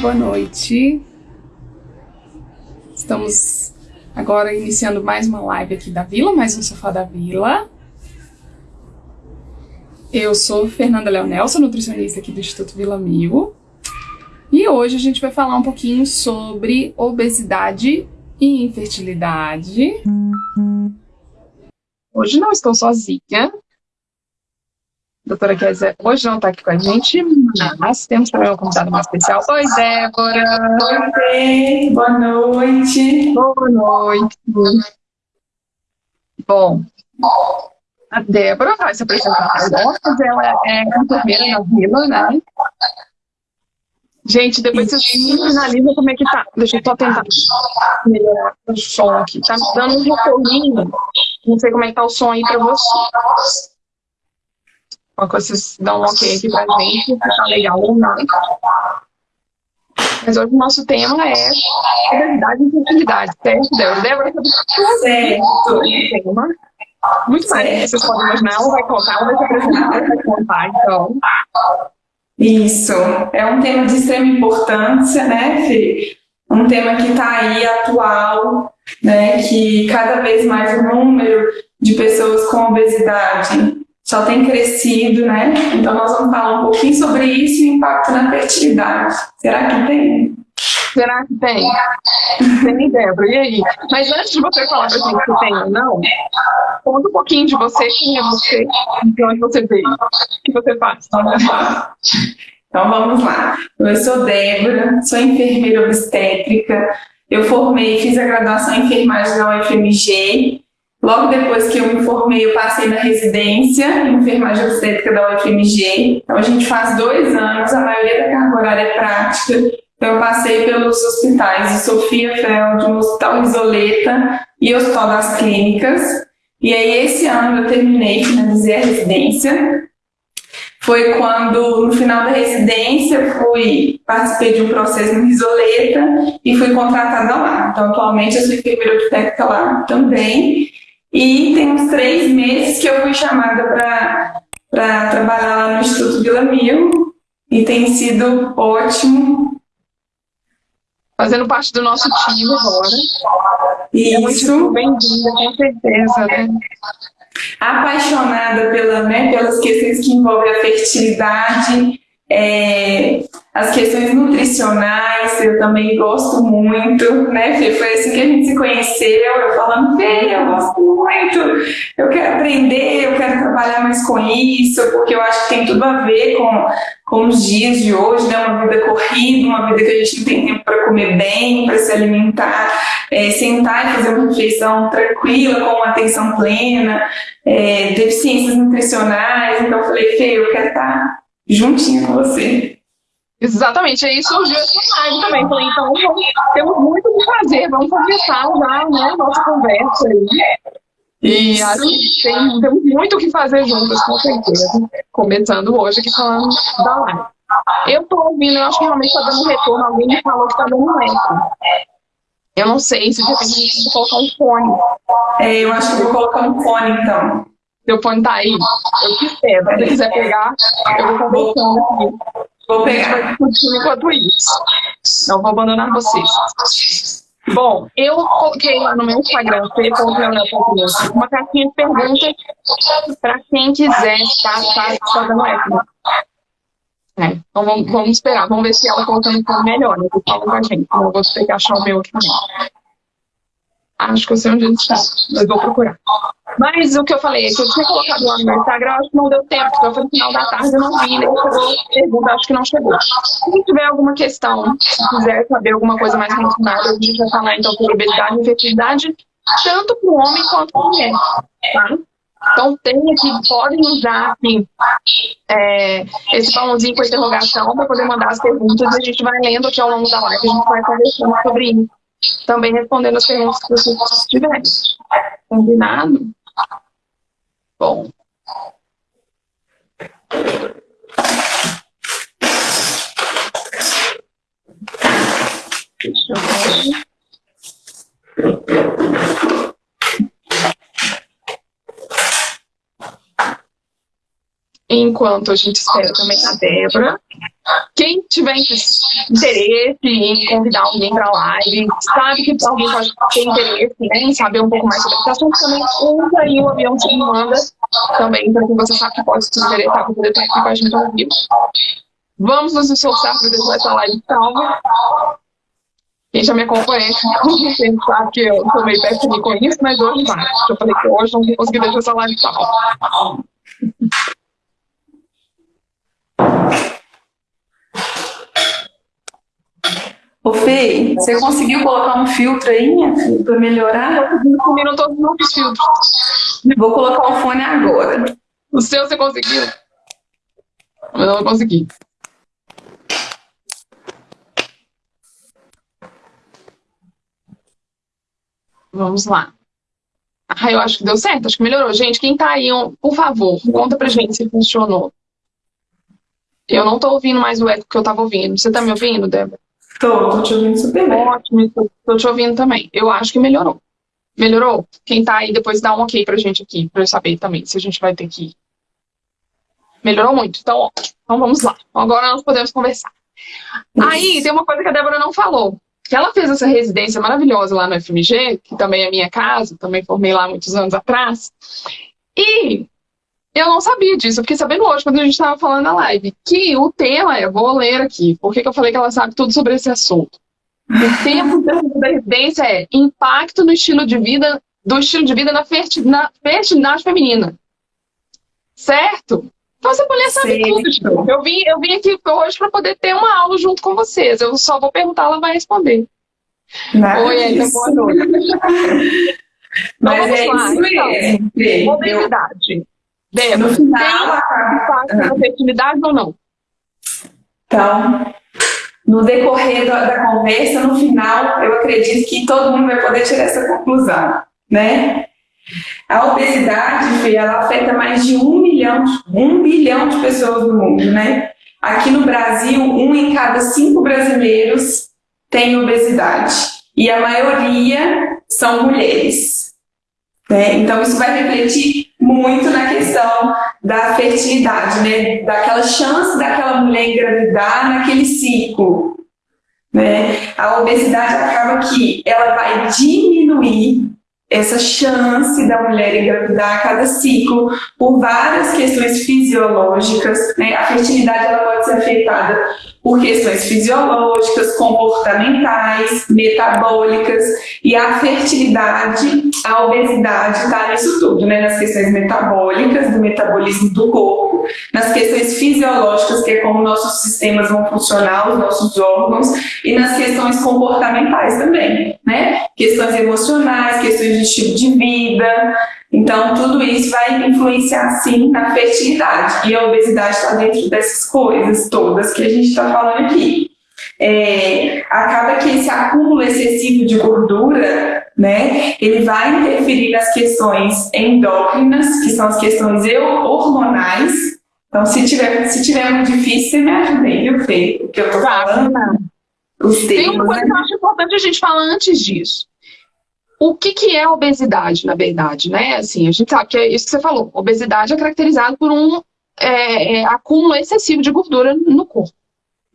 boa noite. Estamos agora iniciando mais uma live aqui da Vila, mais um Sofá da Vila. Eu sou Fernanda Leonel, sou nutricionista aqui do Instituto Vila Mil. E hoje a gente vai falar um pouquinho sobre obesidade e infertilidade. Hoje não estou sozinha, doutora Kézia hoje não está aqui com a gente, mas temos também um convidado mais especial. Oi, Débora! Oi, boa noite! Boa noite! Bom, a Débora vai se apresentar nós, ela é enfermeira na vila, né? Gente, depois vocês finalizam como é que tá. Deixa eu só tentar melhorar o som aqui. Tá dando um retorninho. Não sei como é que tá o som aí para você. Uma coisa, vocês dão um ok aqui pra gente, se tá legal ou não. Mas hoje o nosso tema é obesidade e infertilidade, certo, Débora? Débora, certo. tema. Muito mais, vocês podem imaginar, ela vai contar, ela vai se apresentar, ela vai contar, então. Isso, é um tema de extrema importância, né, Fê? Um tema que está aí atual, né, que cada vez mais o número de pessoas com obesidade só tem crescido, né? Então nós vamos falar um pouquinho sobre isso e o impacto na fertilidade. Será que tem? Será que tem? Tem, Débora. E aí? Mas antes de você falar pra gente se tem ou não, conta um pouquinho de você, quem é você, de onde você veio, o que você faz. Então vamos lá. Eu sou Débora, sou enfermeira obstétrica. Eu formei, fiz a graduação em enfermagem na UFMG Logo depois que eu me formei, eu passei na residência em enfermagem obstétrica da UFMG. Então a gente faz dois anos, a maioria da carga horária é prática. Então eu passei pelos hospitais de Sofia Feld, no Hospital Isoleta e Hospital das Clínicas. E aí esse ano eu terminei, finalizei a residência. Foi quando, no final da residência, fui participei de um processo no Isoleta e fui contratada lá. Então, atualmente, eu sou enfermeira obstétrica lá também. E tem uns três meses que eu fui chamada para trabalhar lá no Instituto Vila Mil e tem sido ótimo. Fazendo parte do nosso time agora. Isso. É bem-vinda, com certeza, né? Apaixonada pela, né, pelas questões que envolvem a fertilidade, é, as questões nutricionais, eu também gosto muito, né, Fê? Foi assim que a gente se conheceu, eu falando, Fê, eu gosto muito, eu quero aprender, eu quero trabalhar mais com isso, porque eu acho que tem tudo a ver com, com os dias de hoje, né, uma vida corrida, uma vida que a gente não tem tempo para comer bem, para se alimentar, é, sentar e fazer uma refeição tranquila, com uma atenção plena, é, deficiências nutricionais, então eu falei, Fê, eu quero estar juntinho com você. Exatamente, aí surgiu essa live também. Falei, então vamos, temos muito o que fazer, vamos começar já né, nossa conversa aí. E acho que tem, temos muito o que fazer juntas, com certeza. Começando hoje aqui falando da live. Eu tô ouvindo, eu acho que realmente tá dando retorno, alguém me falou que tá dando eco. Eu não sei se de repente a gente colocar um fone. É, eu acho que vou colocar um fone então. Seu fone tá aí? Eu te espero. Se você quiser pegar, eu vou conversando aqui. Vou pegar enquanto isso. Não vou abandonar vocês. Bom, eu coloquei lá no meu Instagram, uma caixinha de perguntas para quem quiser estar fazendo essa. É, então vamos, vamos, esperar, vamos ver se ela colocando um melhor, né? Fala com a gente, eu vou ter que achar o meu aqui também. Acho que eu sei onde ele está, mas vou procurar. Mas o que eu falei, que eu tinha colocado lá no Instagram, acho que não deu tempo, porque foi no final da tarde, eu não vi, nem chegou pergunta, acho que não chegou. Se tiver alguma questão, se quiser saber alguma coisa mais relacionada, a gente vai falar então sobre obesidade e infertilidade, tanto para o homem quanto para a mulher, tá? Então tem aqui, podem usar assim, é, esse balãozinho com interrogação para poder mandar as perguntas e a gente vai lendo aqui ao longo da live, a gente vai conversando sobre isso também respondendo as perguntas que vocês tiverem. Combinado? Bom. Deixa eu ver. Enquanto a gente espera também a Débora, quem tiver interesse em convidar alguém para a live, sabe que alguém pode ter interesse né, em saber um pouco mais sobre esse assunto, também usa aí o avião que manda também, para quem você sabe que pode se interessar para poder estar aqui com a gente ao vivo. Vamos nos esforçar para deixar essa live salva. Quem já me acompanha sabe que eu sou meio péssimo com isso, mas hoje vai. Eu falei que hoje não vou conseguir deixar essa live salva. Ô Fê, você conseguiu colocar um filtro aí, minha filha, para melhorar? Combinam todos os filtros. Vou colocar o fone agora. O seu você conseguiu? Eu não consegui. Vamos lá. Ah, eu acho que deu certo, acho que melhorou. Gente, quem tá aí, por favor, conta pra gente se funcionou. Eu não tô ouvindo mais o eco que eu tava ouvindo. Você tá me ouvindo, Débora? Tô, tô te ouvindo super bem. Ótimo, tô, tô te ouvindo também. Eu acho que melhorou. Melhorou? Quem tá aí, depois dá um ok pra gente aqui, pra eu saber também se a gente vai ter que ir. Melhorou muito, então ótimo. Então vamos lá. Agora nós podemos conversar. Isso. Aí tem uma coisa que a Débora não falou que ela fez essa residência maravilhosa lá no FMG, que também é minha casa, também formei lá muitos anos atrás. E eu não sabia disso, eu fiquei sabendo hoje, quando a gente estava falando na live, que o tema é, vou ler aqui, por que eu falei que ela sabe tudo sobre esse assunto? O tema da residência é impacto no estilo de vida, do estilo de vida na fertilidade feminina. Certo? Então essa mulher sabe tudo. Eu vim, eu vim aqui hoje para poder ter uma aula junto com vocês. Eu só vou perguntar, ela vai responder. Nice. Oi, ainda boa noite. Mas então, é lá. isso mesmo. Mobilidade. Débora, no final, tem impacto na fertilidade ou não? Então, no decorrer da, da, conversa, no final, eu acredito que todo mundo vai poder tirar essa conclusão, né? A obesidade, ela afeta mais de um milhão, um bilhão de pessoas no mundo, né? Aqui no Brasil, um em cada cinco brasileiros tem obesidade. E a maioria são mulheres. Né? Então, isso vai refletir muito questão da fertilidade, né? Daquela chance daquela mulher engravidar naquele ciclo. Né? A obesidade acaba que ela vai diminuir essa chance da mulher engravidar a cada ciclo por várias questões fisiológicas. Né? A fertilidade ela pode ser afetada por questões fisiológicas, comportamentais, metabólicas e a fertilidade, a obesidade está nisso tudo, né? nas questões metabólicas, do metabolismo do corpo, nas questões fisiológicas, que é como nossos sistemas vão funcionar, os nossos órgãos, e nas questões comportamentais também, né? Questões emocionais, questões de estilo de vida, então, tudo isso vai influenciar, sim, na fertilidade. E a obesidade está dentro dessas coisas todas que a gente está falando aqui. É, acaba que esse acúmulo excessivo de gordura, né, ele vai interferir nas questões endócrinas, que são as questões hormonais. Então, se tiver, se tiver muito difícil, você me ajuda aí, viu, Fê? O que eu tô falando. Os termos, Tem uma coisa né? que eu acho importante a gente falar antes disso o que, que é obesidade, na verdade, né? Assim, a gente sabe que é isso que você falou. Obesidade é caracterizado por um é, é, acúmulo excessivo de gordura no corpo.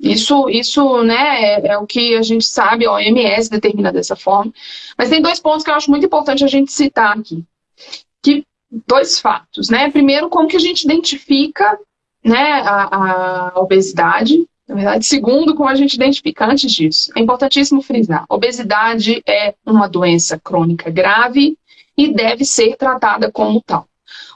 Isso, isso né, é, é, o que a gente sabe, a OMS determina dessa forma. Mas tem dois pontos que eu acho muito importante a gente citar aqui. Que, dois fatos, né? Primeiro, como que a gente identifica né, a, a obesidade, na verdade, segundo, como a gente identifica antes disso, é importantíssimo frisar: obesidade é uma doença crônica grave e deve ser tratada como tal.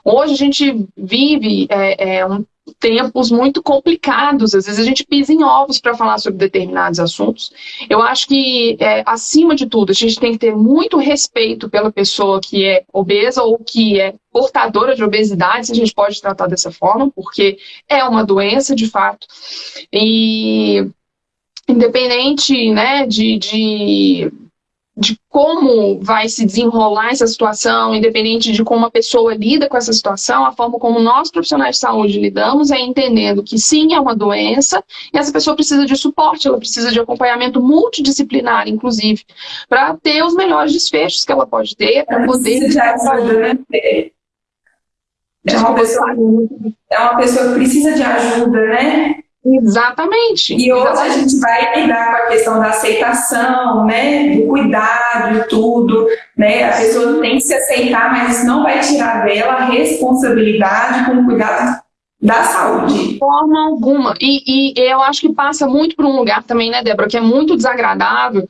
Hoje a gente vive é, é, um, tempos muito complicados, às vezes a gente pisa em ovos para falar sobre determinados assuntos. Eu acho que, é, acima de tudo, a gente tem que ter muito respeito pela pessoa que é obesa ou que é portadora de obesidade, se a gente pode tratar dessa forma, porque é uma doença de fato. E independente né, de, de como vai se desenrolar essa situação, independente de como a pessoa lida com essa situação, a forma como nós profissionais de saúde lidamos é entendendo que sim, é uma doença e essa pessoa precisa de suporte, ela precisa de acompanhamento multidisciplinar, inclusive, para ter os melhores desfechos que ela pode ter, para poder... Já né? É uma, pessoa, é uma pessoa que precisa de ajuda, né? Exatamente. E hoje Exatamente. a gente vai lidar com a questão da aceitação, né? Do cuidado e tudo. Né? A pessoa tem que se aceitar, mas isso não vai tirar dela a responsabilidade com o cuidado da saúde. De forma alguma. E, e, eu acho que passa muito por um lugar também, né, Débora, que é muito desagradável,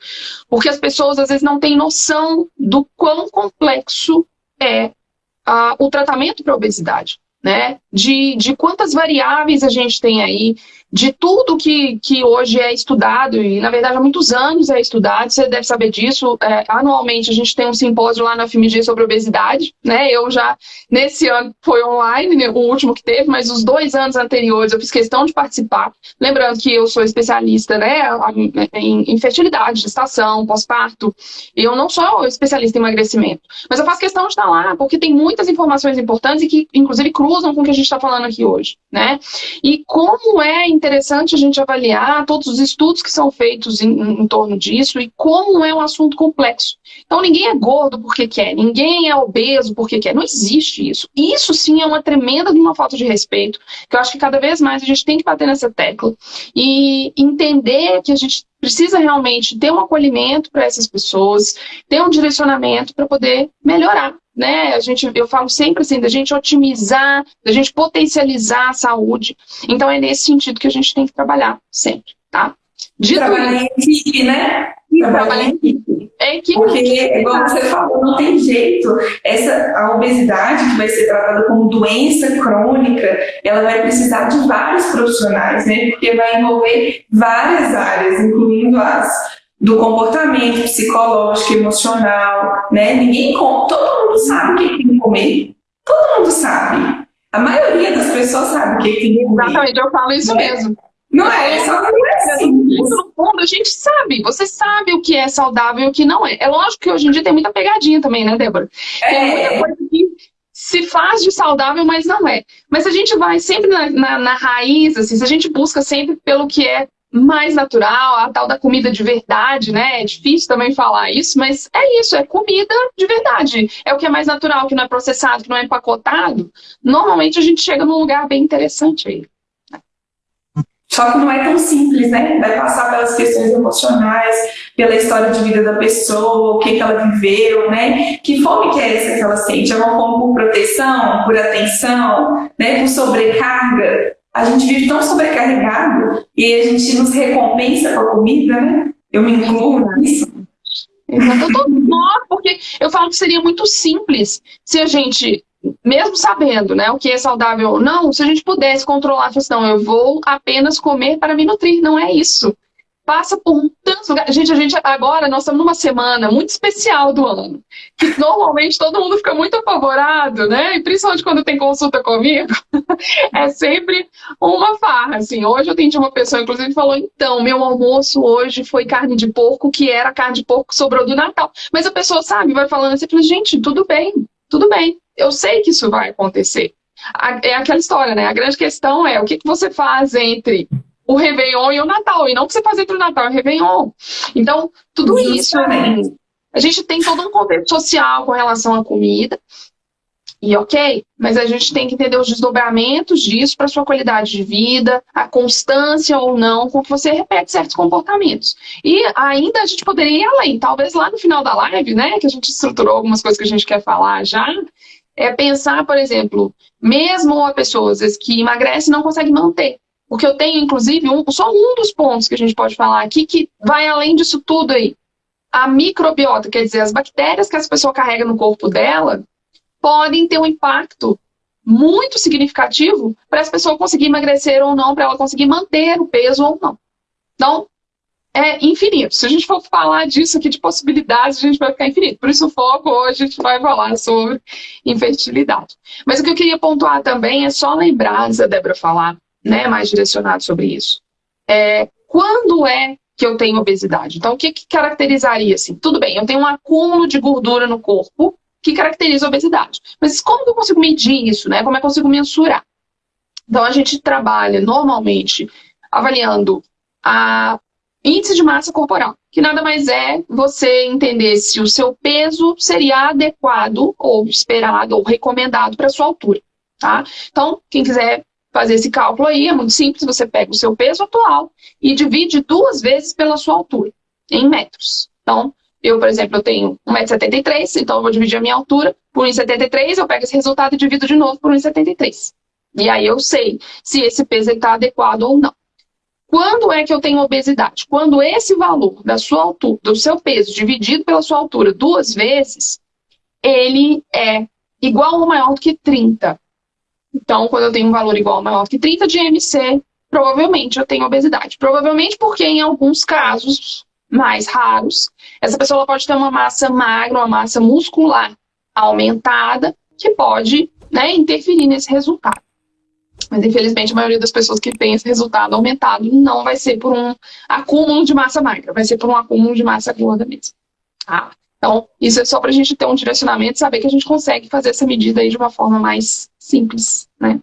porque as pessoas às vezes não têm noção do quão complexo é uh, o tratamento para obesidade. Né? De, de quantas variáveis a gente tem aí, de tudo que, que hoje é estudado, e na verdade há muitos anos é estudado, você deve saber disso, é, anualmente a gente tem um simpósio lá na FMG sobre obesidade, né, eu já, nesse ano foi online, né, o último que teve, mas os dois anos anteriores eu fiz questão de participar, lembrando que eu sou especialista, né, em, em fertilidade, gestação, pós-parto, eu não sou especialista em emagrecimento, mas eu faço questão de estar lá, porque tem muitas informações importantes e que, inclusive, cruzam com o que a gente está falando aqui hoje, né, e como é interessante a gente avaliar todos os estudos que são feitos em, em, torno disso e como é um assunto complexo. Então, ninguém é gordo porque quer, ninguém é obeso porque quer, não existe isso. Isso sim é uma tremenda uma falta de respeito, que eu acho que cada vez mais a gente tem que bater nessa tecla e entender que a gente precisa realmente ter um acolhimento para essas pessoas, ter um direcionamento para poder melhorar né? A gente, eu falo sempre assim, da gente otimizar, da gente potencializar a saúde. Então é nesse sentido que a gente tem que trabalhar sempre, tá? Dito trabalhar em equipe, né? Trabalhar em equipe. É equipe. Porque, igual você falou, não tem jeito. Essa, a obesidade, que vai ser tratada como doença crônica, ela vai precisar de vários profissionais, né? Porque vai envolver várias áreas, incluindo as do comportamento psicológico, emocional, né? Ninguém conta, todo mundo sabe o que tem que comer. Todo mundo sabe. A maioria das pessoas sabe o que tem que comer. Exatamente, eu falo isso né? mesmo. Não é, só não é assim. No fundo, a gente sabe, você sabe o que é saudável e o que não é. É lógico que hoje em dia tem muita pegadinha também, né, Débora? Tem É. muita coisa que se faz de saudável, mas não é. Mas a gente vai sempre na, na, na raiz, assim, se a gente busca sempre pelo que é mais natural, a tal da comida de verdade, né? É difícil também falar isso, mas é isso, é comida de verdade. É o que é mais natural, que não é processado, que não é empacotado. Normalmente a gente chega num lugar bem interessante aí. Só que não é tão simples, né? Vai passar pelas questões emocionais, pela história de vida da pessoa, o que, que ela viveu, né? Que fome que é essa que ela sente? É uma fome por proteção, por atenção, né? Por sobrecarga? A gente vive tão sobrecarregado e a gente nos recompensa com a comida, né? Eu me incluo nisso. Exato. Eu tô porque eu falo que seria muito simples se a gente, mesmo sabendo né, o que é saudável ou não, se a gente pudesse controlar a questão, eu vou apenas comer para me nutrir, não é isso. Passa por tantos lugares. Gente, a gente agora, nós estamos numa semana muito especial do ano, que normalmente todo mundo fica muito apavorado, né? E principalmente quando tem consulta comigo, é sempre uma farra, assim. Hoje eu atendi uma pessoa, inclusive, falou, então, meu almoço hoje foi carne de porco, que era carne de porco que sobrou do Natal. Mas a pessoa, sabe, vai falando assim, gente, tudo bem, tudo bem. Eu sei que isso vai acontecer. É aquela história, né? A grande questão é o que você faz entre o Réveillon e o Natal, e não o que você faz entre o Natal e o Réveillon. Então, tudo isso, assim, a gente tem todo um contexto social com relação à comida, e ok, mas a gente tem que entender os desdobramentos disso para sua qualidade de vida, a constância ou não com que você repete certos comportamentos. E ainda a gente poderia ir além, talvez lá no final da live, né, que a gente estruturou algumas coisas que a gente quer falar já, é pensar, por exemplo, mesmo a pessoa às vezes, que emagrece não consegue manter. Porque eu tenho, inclusive, um, só um dos pontos que a gente pode falar aqui que vai além disso tudo aí. A microbiota, quer dizer, as bactérias que essa pessoa carrega no corpo dela, podem ter um impacto muito significativo para essa pessoa conseguir emagrecer ou não, para ela conseguir manter o peso ou não. Então, é infinito. Se a gente for falar disso aqui de possibilidades, a gente vai ficar infinito. Por isso o foco hoje a gente vai falar sobre infertilidade. Mas o que eu queria pontuar também é só lembrar, antes da Débora falar, né, mais direcionado sobre isso. É, quando é que eu tenho obesidade? Então, o que, que caracterizaria assim? Tudo bem, eu tenho um acúmulo de gordura no corpo que caracteriza a obesidade. Mas como que eu consigo medir isso, né? Como é que eu consigo mensurar? Então, a gente trabalha normalmente avaliando a índice de massa corporal, que nada mais é você entender se o seu peso seria adequado ou esperado ou recomendado para sua altura, tá? Então, quem quiser fazer esse cálculo aí, é muito simples, você pega o seu peso atual e divide duas vezes pela sua altura, em metros. Então, eu, por exemplo, eu tenho 1,73m, então eu vou dividir a minha altura por 1,73, eu pego esse resultado e divido de novo por 1,73. E aí eu sei se esse peso está adequado ou não. Quando é que eu tenho obesidade? Quando esse valor da sua altura, do seu peso dividido pela sua altura duas vezes, ele é igual ou maior do que 30. Então, quando eu tenho um valor igual maior que 30 de MC, provavelmente eu tenho obesidade. Provavelmente porque em alguns casos mais raros, essa pessoa pode ter uma massa magra, uma massa muscular aumentada, que pode né, interferir nesse resultado. Mas, infelizmente, a maioria das pessoas que tem esse resultado aumentado não vai ser por um acúmulo de massa magra, vai ser por um acúmulo de massa gorda mesmo. Tá? Então, isso é só para a gente ter um direcionamento e saber que a gente consegue fazer essa medida aí de uma forma mais simples, né?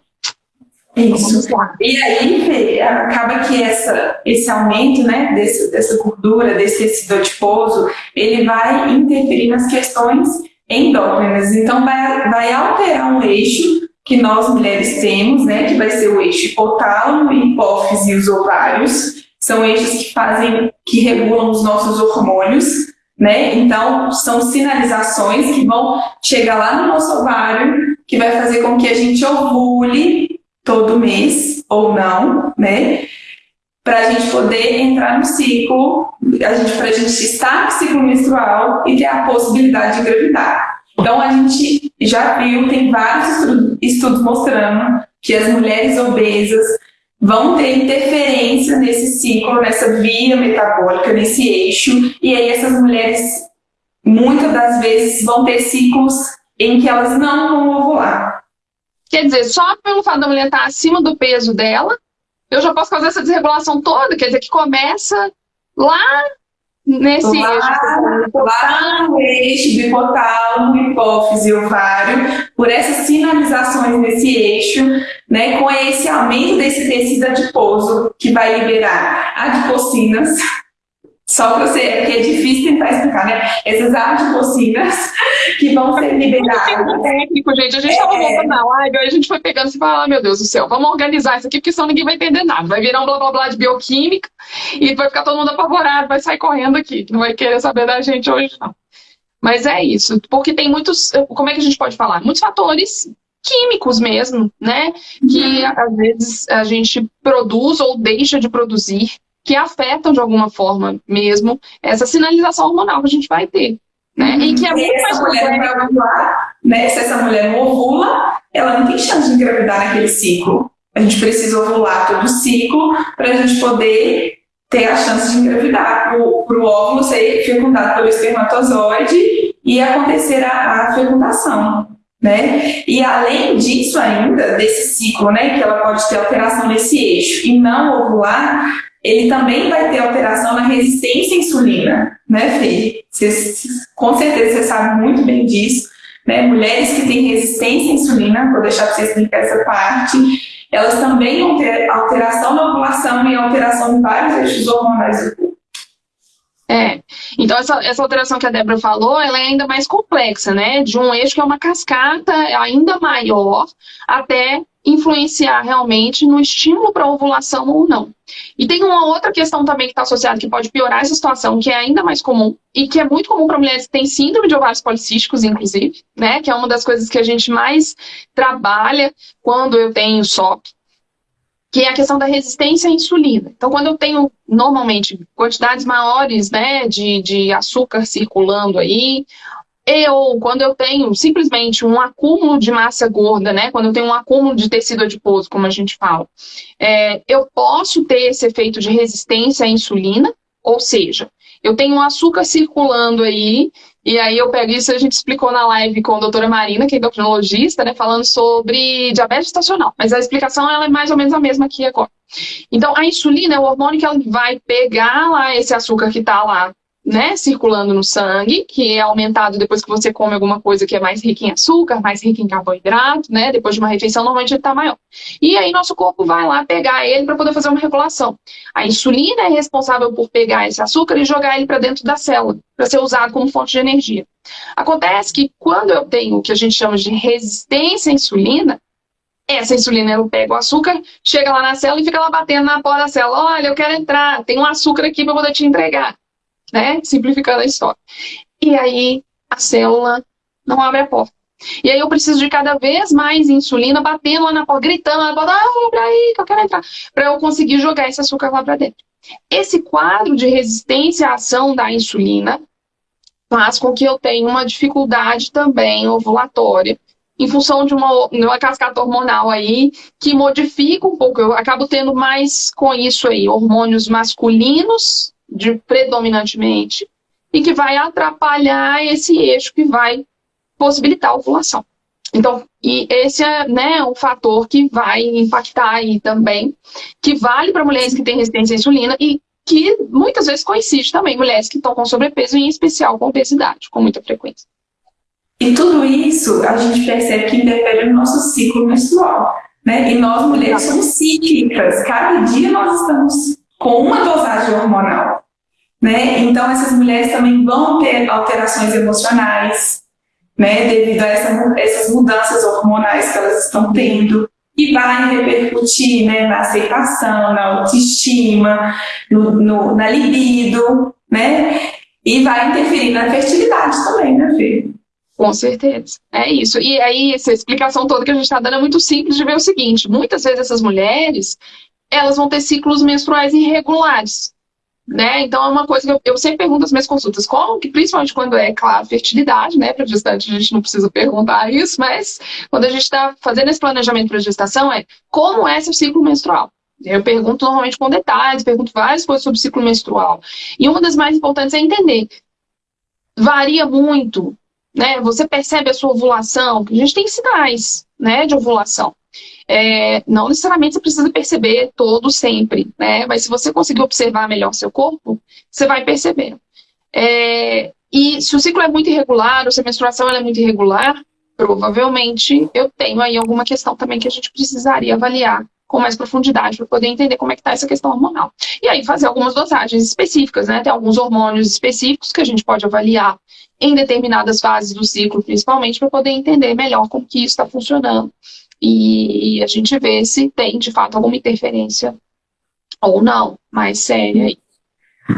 Isso. E aí, acaba que essa, esse aumento né, desse, dessa gordura, desse tecido adiposo, ele vai interferir nas questões endócrinas. Então, vai, vai alterar um eixo que nós mulheres temos, né, que vai ser o eixo hipotálamo, hipófise e os ovários. São eixos que fazem, que regulam os nossos hormônios, né? Então, são sinalizações que vão chegar lá no nosso ovário, que vai fazer com que a gente ovule todo mês, ou não, né? Para a gente poder entrar no ciclo, a gente, para a gente estar no ciclo menstrual e ter a possibilidade de engravidar. Então, a gente já viu, tem vários estudos mostrando que as mulheres obesas vão ter interferência nesse ciclo, nessa via metabólica, nesse eixo, e aí essas mulheres, muitas das vezes, vão ter ciclos em que elas não vão ovular. Quer dizer, só pelo fato da mulher estar acima do peso dela, eu já posso fazer essa desregulação toda, quer dizer, que começa lá nesse lá, eixo. Lá no eixo hipotálamo, hipófise e ovário, por essas sinalizações nesse eixo, né, com esse aumento desse tecido adiposo, que vai liberar adipocinas, só para você, é porque é difícil tentar explicar, né? Essas adipocinas que vão ser liberadas. técnico, gente. A gente estava é... voltando na live, aí a gente foi pegando e falando, ah, meu Deus do céu, vamos organizar isso aqui, porque senão ninguém vai entender nada. Vai virar um blá blá blá de bioquímica e vai ficar todo mundo apavorado, vai sair correndo aqui. Não vai querer saber da gente hoje, não. Mas é isso, porque tem muitos, como é que a gente pode falar? Muitos fatores químicos mesmo, né? Que uhum. às vezes a gente produz ou deixa de produzir que afetam de alguma forma mesmo essa sinalização hormonal que a gente vai ter. Né? Uhum. E que é muito mais mulher ovular, né? Se essa mulher não ovula, ela não tem chance de engravidar naquele ciclo. A gente precisa ovular todo o ciclo para a gente poder ter a chance de engravidar, para o óvulo ser fecundado pelo espermatozoide e acontecer a, a fecundação. Né? E além disso ainda, desse ciclo, né, que ela pode ter alteração nesse eixo e não ovular, ele também vai ter alteração na resistência à insulina, né, Fê? Com certeza você sabe muito bem disso. Né? Mulheres que têm resistência à insulina, vou deixar para você explicar essa parte, elas também vão ter alteração na ovulação e alteração em vários eixos hormonais do corpo. É, então essa, essa alteração que a Débora falou, ela é ainda mais complexa, né? De um eixo que é uma cascata ainda maior até influenciar realmente no estímulo para ovulação ou não. E tem uma outra questão também que está associada que pode piorar essa situação, que é ainda mais comum, e que é muito comum para mulheres que têm síndrome de ovários policísticos, inclusive, né? Que é uma das coisas que a gente mais trabalha quando eu tenho SOP, que é a questão da resistência à insulina. Então, quando eu tenho, normalmente, quantidades maiores né, de, de açúcar circulando aí, ou quando eu tenho simplesmente um acúmulo de massa gorda, né? Quando eu tenho um acúmulo de tecido adiposo, como a gente fala, é, eu posso ter esse efeito de resistência à insulina, ou seja, eu tenho um açúcar circulando aí, e aí eu pego isso, a gente explicou na live com a doutora Marina, que é endocrinologista, né, falando sobre diabetes estacional, mas a explicação ela é mais ou menos a mesma aqui agora. Então, a insulina é o hormônio que ela vai pegar lá esse açúcar que está lá né, circulando no sangue, que é aumentado depois que você come alguma coisa que é mais rica em açúcar, mais rica em carboidrato, né, depois de uma refeição, normalmente ele está maior. E aí nosso corpo vai lá pegar ele para poder fazer uma regulação. A insulina é responsável por pegar esse açúcar e jogar ele para dentro da célula, para ser usado como fonte de energia. Acontece que quando eu tenho o que a gente chama de resistência à insulina, essa insulina, ela pega o açúcar, chega lá na célula e fica lá batendo na porta da célula. Olha, eu quero entrar, tem um açúcar aqui para poder te entregar. Né? Simplificando a história. E aí a célula não abre a porta. E aí eu preciso de cada vez mais insulina batendo lá na porta, gritando lá na porta, ah, abre aí que eu quero entrar, para eu conseguir jogar esse açúcar lá para dentro. Esse quadro de resistência à ação da insulina faz com que eu tenha uma dificuldade também ovulatória, em função de uma, uma cascata hormonal aí, que modifica um pouco, eu acabo tendo mais com isso aí, hormônios masculinos, de, predominantemente, e que vai atrapalhar esse eixo que vai possibilitar a ovulação. Então, e esse é né, um fator que vai impactar aí também, que vale para mulheres que têm resistência à insulina e que muitas vezes coincide também mulheres que estão com sobrepeso, em especial com obesidade, com muita frequência. E tudo isso a gente percebe que interfere no nosso ciclo menstrual. Né? E nós mulheres somos cíclicas, cada dia nós estamos com uma dosagem hormonal. Né? Então essas mulheres também vão ter alterações emocionais, né, devido a essa, essas mudanças hormonais que elas estão tendo, e vai repercutir né, na aceitação, na autoestima, no, no, na libido, né? E vai interferir na fertilidade também, né, Fê? Com certeza, é isso. E aí, essa explicação toda que a gente está dando é muito simples de ver o seguinte, muitas vezes essas mulheres, elas vão ter ciclos menstruais irregulares. Né? Então é uma coisa que eu, eu, sempre pergunto nas minhas consultas, como que, principalmente quando é, claro, fertilidade, né? Para gestante a gente não precisa perguntar isso, mas quando a gente está fazendo esse planejamento para gestação, é como é seu ciclo menstrual? Eu pergunto normalmente com detalhes, pergunto várias coisas sobre ciclo menstrual. E uma das mais importantes é entender. Varia muito, né? Você percebe a sua ovulação, a gente tem sinais, né, de ovulação. É, não necessariamente você precisa perceber todo sempre, né? Mas se você conseguir observar melhor seu corpo, você vai perceber. É, e se o ciclo é muito irregular, ou se a menstruação é muito irregular, provavelmente eu tenho aí alguma questão também que a gente precisaria avaliar com mais profundidade para poder entender como é que está essa questão hormonal. E aí fazer algumas dosagens específicas, né? Tem alguns hormônios específicos que a gente pode avaliar em determinadas fases do ciclo, principalmente, para poder entender melhor como que isso está funcionando e a gente vê se tem, de fato, alguma interferência ou não, mais séria.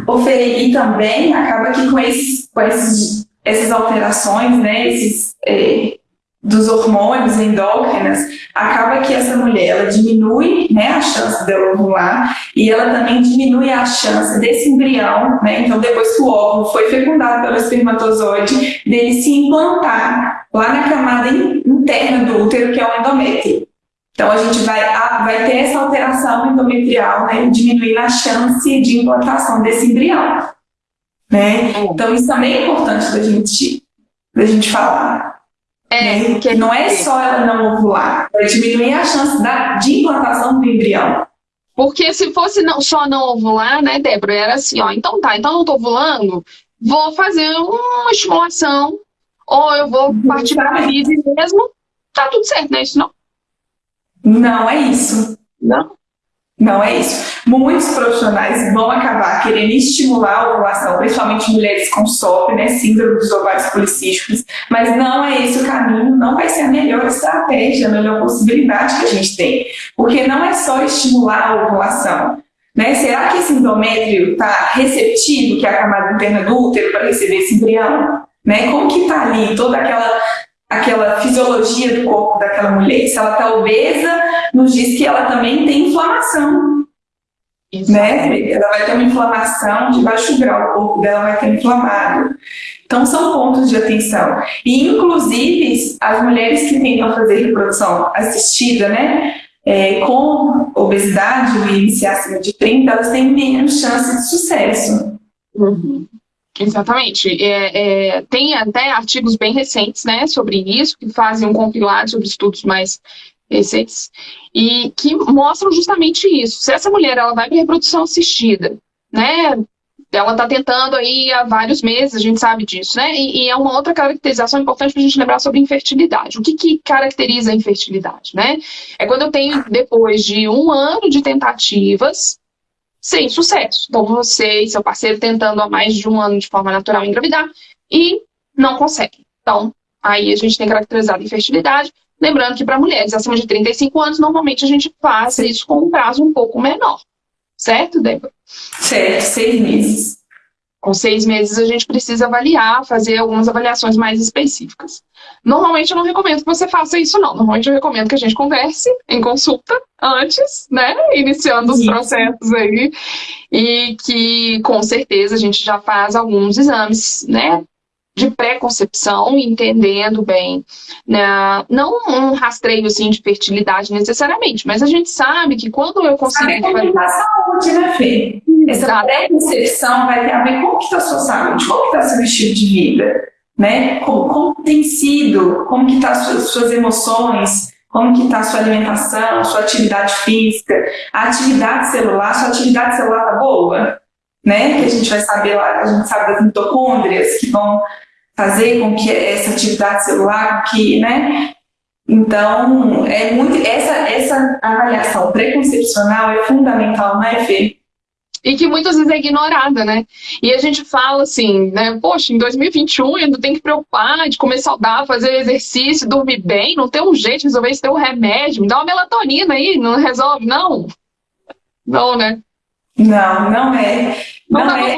Ô Fê, e também acaba que com, esses, com esses, essas alterações, né, esses, é, dos hormônios endócrinas, acaba que essa mulher ela diminui né, a chance dela ovular e ela também diminui a chance desse embrião, né, então depois que o óvulo foi fecundado pelo espermatozoide, dele se implantar lá na camada interna do útero, que é o endométrio. Então a gente vai, vai ter essa alteração endometrial, né, diminuindo a chance de implantação desse embrião. Né? Então isso também é importante da gente, da gente falar. É, né? que não é só ela não ovular, vai diminuir a chance da, de implantação do embrião. Porque se fosse não, só não ovular, né, Débora, era assim, ó, então tá, então não tô ovulando, vou fazer uma estimulação, ou eu vou partir para a mesmo, tá tudo certo, não é isso não? Não é isso. Não? Não é isso. Muitos profissionais vão acabar querendo estimular a ovulação, principalmente mulheres com SOP, né, síndrome dos ovários policísticos, mas não é esse o caminho, não vai ser a melhor estratégia, a melhor possibilidade que a gente tem, porque não é só estimular a ovulação. Né? Será que esse endométrio está receptivo, que é a camada interna do útero, para receber esse embrião? Né? Como que está ali toda aquela aquela fisiologia do corpo daquela mulher. Se ela está obesa, nos diz que ela também tem inflamação. Né? Ela vai ter uma inflamação de baixo grau, o corpo dela vai ter inflamado. Então, são pontos de atenção. E, inclusive, as mulheres que tentam fazer reprodução assistida, né, é, com obesidade, o IMC acima de 30, elas têm menos chance de sucesso. Uhum. Exatamente. É, é, tem até artigos bem recentes né, sobre isso, que fazem um compilado sobre estudos mais recentes, e que mostram justamente isso. Se essa mulher ela vai para reprodução assistida, né, ela está tentando aí há vários meses, a gente sabe disso, né? E, e é uma outra caracterização importante para a gente lembrar sobre infertilidade. O que, que caracteriza a infertilidade, né? É quando eu tenho, depois de um ano de tentativas, sem sucesso. Então, você e seu parceiro tentando há mais de um ano de forma natural engravidar e não consegue. Então, aí a gente tem caracterizado infertilidade Lembrando que para mulheres acima de 35 anos, normalmente a gente faz isso com um prazo um pouco menor. Certo, Débora? Certo, seis meses. Com seis meses a gente precisa avaliar, fazer algumas avaliações mais específicas. Normalmente eu não recomendo que você faça isso, não. Normalmente eu recomendo que a gente converse em consulta antes, né? Iniciando os processos aí. E que com certeza a gente já faz alguns exames, né? De pré-concepção, entendendo bem, né? não um rastreio assim de fertilidade necessariamente, mas a gente sabe que quando eu consigo... Sabe como está a saúde, né, Fê? Essa pré-concepção vai ter a ver com como está a sua saúde, como está seu estilo de vida, né? Como, como tem sido, como que tá as suas, suas emoções, como que está a sua alimentação, sua atividade física, a atividade celular, sua atividade celular tá boa? Né? Que a gente vai saber lá, a gente sabe das mitocôndrias que vão fazer com que essa atividade celular, que, né? Então, é muito, essa, essa avaliação preconcepcional é fundamental, né, Fê? E que muitas vezes é ignorada, né? E a gente fala assim, né? Poxa, em 2021 ainda tem que preocupar de comer saudável, fazer exercício, dormir bem, não tem um jeito de resolver isso, ter um remédio, me dá uma melatonina aí, não resolve? Não. Não, né? Não, não é. Não, não, é,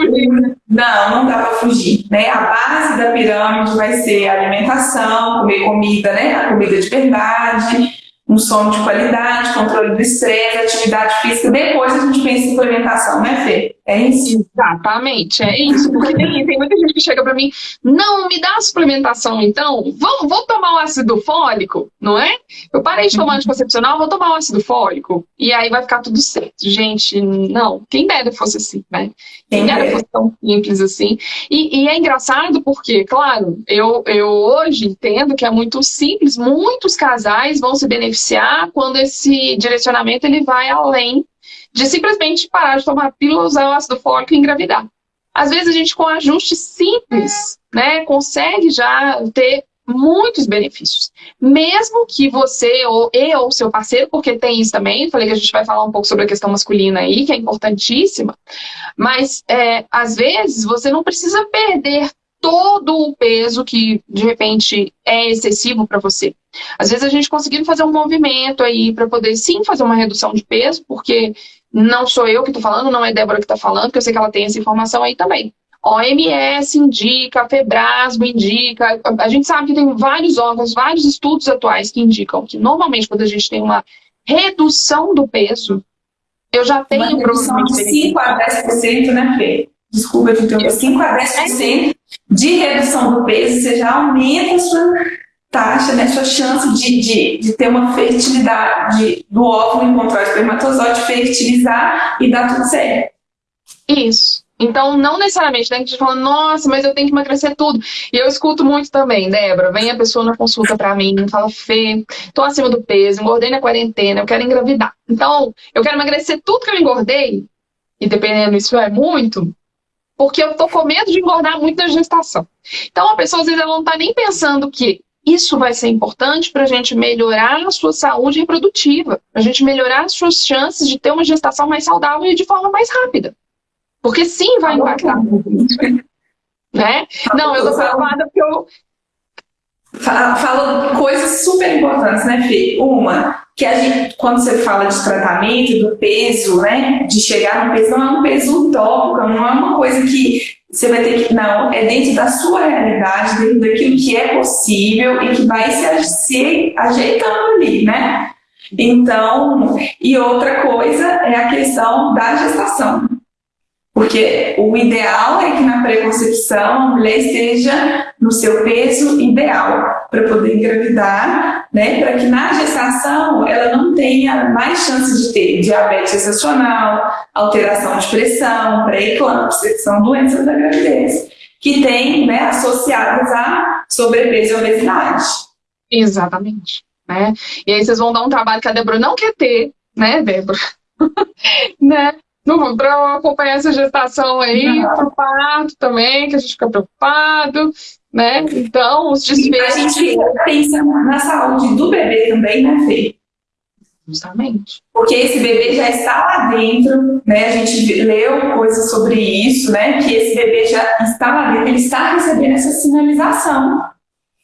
não, não dá para fugir. Né? A base da pirâmide vai ser alimentação, comer comida, né? A comida de verdade, um sono de qualidade, controle do estresse, atividade física. Depois a gente pensa em implementação, né, Fê? É isso? Exatamente, é isso. Porque tem, tem muita gente que chega para mim, não, me dá a suplementação então, vou, vou tomar o ácido fólico, não é? Eu parei de tomar uhum. anticoncepcional, vou tomar o ácido fólico, e aí vai ficar tudo certo. Gente, não, quem dera fosse assim, né? Quem dera fosse tão simples assim. E, e é engraçado porque, claro, eu, eu hoje entendo que é muito simples, muitos casais vão se beneficiar quando esse direcionamento ele vai além de simplesmente parar de tomar pílula, usar o ácido fólico e engravidar. Às vezes a gente com ajuste simples, né, consegue já ter muitos benefícios. Mesmo que você ou e ou seu parceiro, porque tem isso também, falei que a gente vai falar um pouco sobre a questão masculina aí, que é importantíssima, mas é, às vezes você não precisa perder todo o peso que de repente é excessivo para você. Às vezes a gente conseguindo fazer um movimento aí para poder sim fazer uma redução de peso, porque não sou eu que estou falando, não é Débora que está falando, porque eu sei que ela tem essa informação aí também. OMS indica, Febrasgo indica, a gente sabe que tem vários órgãos, vários estudos atuais que indicam que normalmente quando a gente tem uma redução do peso, eu já tenho uma redução de 5 a 10%, né, Fê? Desculpa de interromper, 5 a 10% de redução do peso, você já aumenta a sua taxa, né, sua chance de, de, de ter uma fertilidade do óvulo encontrar o espermatozoide, fertilizar e dar tudo certo. Isso. Então, não necessariamente, né? A gente fala, nossa, mas eu tenho que emagrecer tudo. E eu escuto muito também, Débora, vem a pessoa na consulta pra mim, fala, Fê, tô acima do peso, engordei na quarentena, eu quero engravidar. Então, eu quero emagrecer tudo que eu engordei, e dependendo isso é muito, porque eu tô com medo de engordar muito na gestação. Então, a pessoa, às vezes, ela não tá nem pensando que isso vai ser importante para a gente melhorar a sua saúde reprodutiva, para a gente melhorar as suas chances de ter uma gestação mais saudável e de forma mais rápida. Porque sim, vai impactar. né? Não, eu tô preocupada porque eu... Fala coisas super importantes, né, Fê? Uma, que a gente, quando você fala de tratamento, do peso, né, de chegar no peso, não é um peso utópico, não é uma coisa que você vai ter que, não, é dentro da sua realidade, dentro daquilo que é possível e que vai se, se ajeitando ali, né? Então, e outra coisa é a questão da gestação. Porque o ideal é que na preconcepção a mulher esteja no seu peso ideal para poder engravidar, né? Para que na gestação ela não tenha mais chance de ter diabetes gestacional, alteração de pressão, pré-eclâmpsia, que são doenças da gravidez, que tem, né, associadas a sobrepeso e obesidade. Exatamente. Né? E aí vocês vão dar um trabalho que a Débora não quer ter, né, Débora? né? Para acompanhar essa gestação aí, para o parto também, que a gente fica preocupado, né? Então, os desfechos... A gente pensa na saúde do bebê também, né, Fê? Justamente. Porque esse bebê já está lá dentro, né? A gente leu coisas sobre isso, né? Que esse bebê já está lá dentro, ele está recebendo essa sinalização.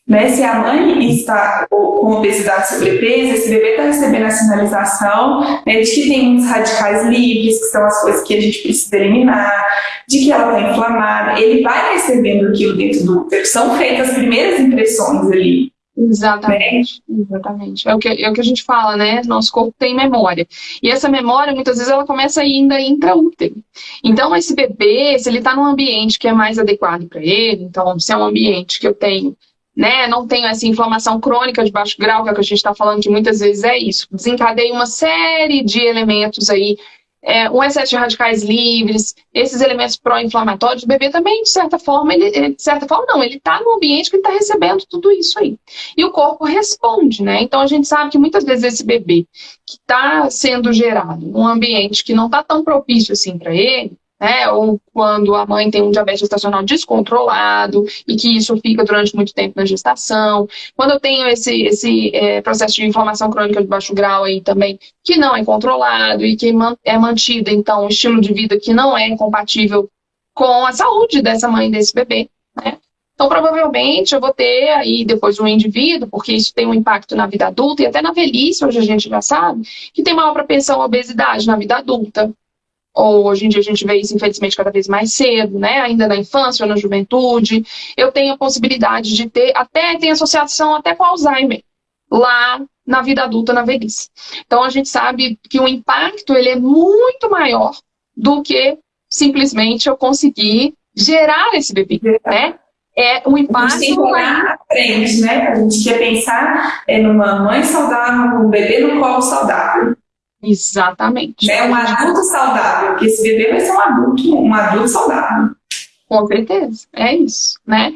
Né? Se a mãe está com obesidade e sobrepeso, esse bebê está recebendo a sinalização né, de que tem muitos radicais livres, que são as coisas que a gente precisa eliminar, de que ela está inflamada. Ele vai recebendo aquilo dentro do útero. São feitas as primeiras impressões ali. Exatamente, né? exatamente. É o, que, é o que a gente fala, né? Nosso corpo tem memória. E essa memória, muitas vezes, ela começa ainda intraútero. Então, esse bebê, se ele está num ambiente que é mais adequado para ele, então, se é um ambiente que eu tenho né, não tenho essa inflamação crônica de baixo grau, que é o que a gente está falando que muitas vezes é isso. Desencadeia uma série de elementos aí, é, um excesso de radicais livres, esses elementos pró-inflamatórios, o bebê também, de certa forma, ele, de certa forma não, ele está no ambiente que ele está recebendo tudo isso aí. E o corpo responde, né? Então a gente sabe que muitas vezes esse bebê que está sendo gerado num ambiente que não está tão propício assim para ele, né? Ou quando a mãe tem um diabetes gestacional descontrolado e que isso fica durante muito tempo na gestação. Quando eu tenho esse, esse é, processo de inflamação crônica de baixo grau aí também, que não é controlado e que é mantido, então, um estilo de vida que não é compatível com a saúde dessa mãe desse bebê, né? Então, provavelmente, eu vou ter aí depois um indivíduo, porque isso tem um impacto na vida adulta e até na velhice, hoje a gente já sabe, que tem maior propensão à obesidade na vida adulta, ou hoje em dia a gente vê isso, infelizmente, cada vez mais cedo, né? Ainda na infância ou na juventude. Eu tenho a possibilidade de ter, até tem associação até com Alzheimer, lá na vida adulta, na velhice. Então a gente sabe que o impacto ele é muito maior do que simplesmente eu conseguir gerar esse bebê, né? É um impacto. Olhar à frente, né? A gente quer pensar é, numa mãe saudável, um bebê no colo saudável. Exatamente. É um adulto saudável, porque esse bebê vai ser um adulto, um adulto saudável. Com certeza, é isso, né?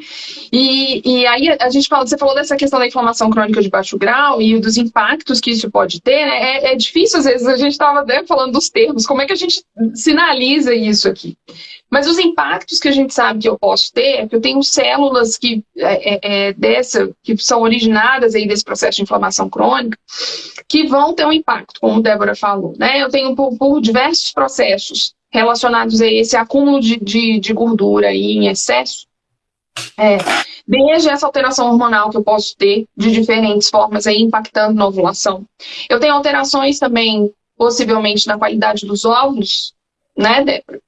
E, e aí a gente fala, você falou dessa questão da inflamação crônica de baixo grau e dos impactos que isso pode ter, né? É, é difícil, às vezes, a gente estava né, falando dos termos, como é que a gente sinaliza isso aqui? Mas os impactos que a gente sabe que eu posso ter, é que eu tenho células que, é, é, é, dessa, que são originadas aí desse processo de inflamação crônica, que vão ter um impacto, como Débora falou. Né? Eu tenho por, por diversos processos relacionados a esse acúmulo de, de, de gordura aí em excesso, é, desde essa alteração hormonal que eu posso ter de diferentes formas aí impactando na ovulação. Eu tenho alterações também, possivelmente, na qualidade dos óvulos, né, Débora?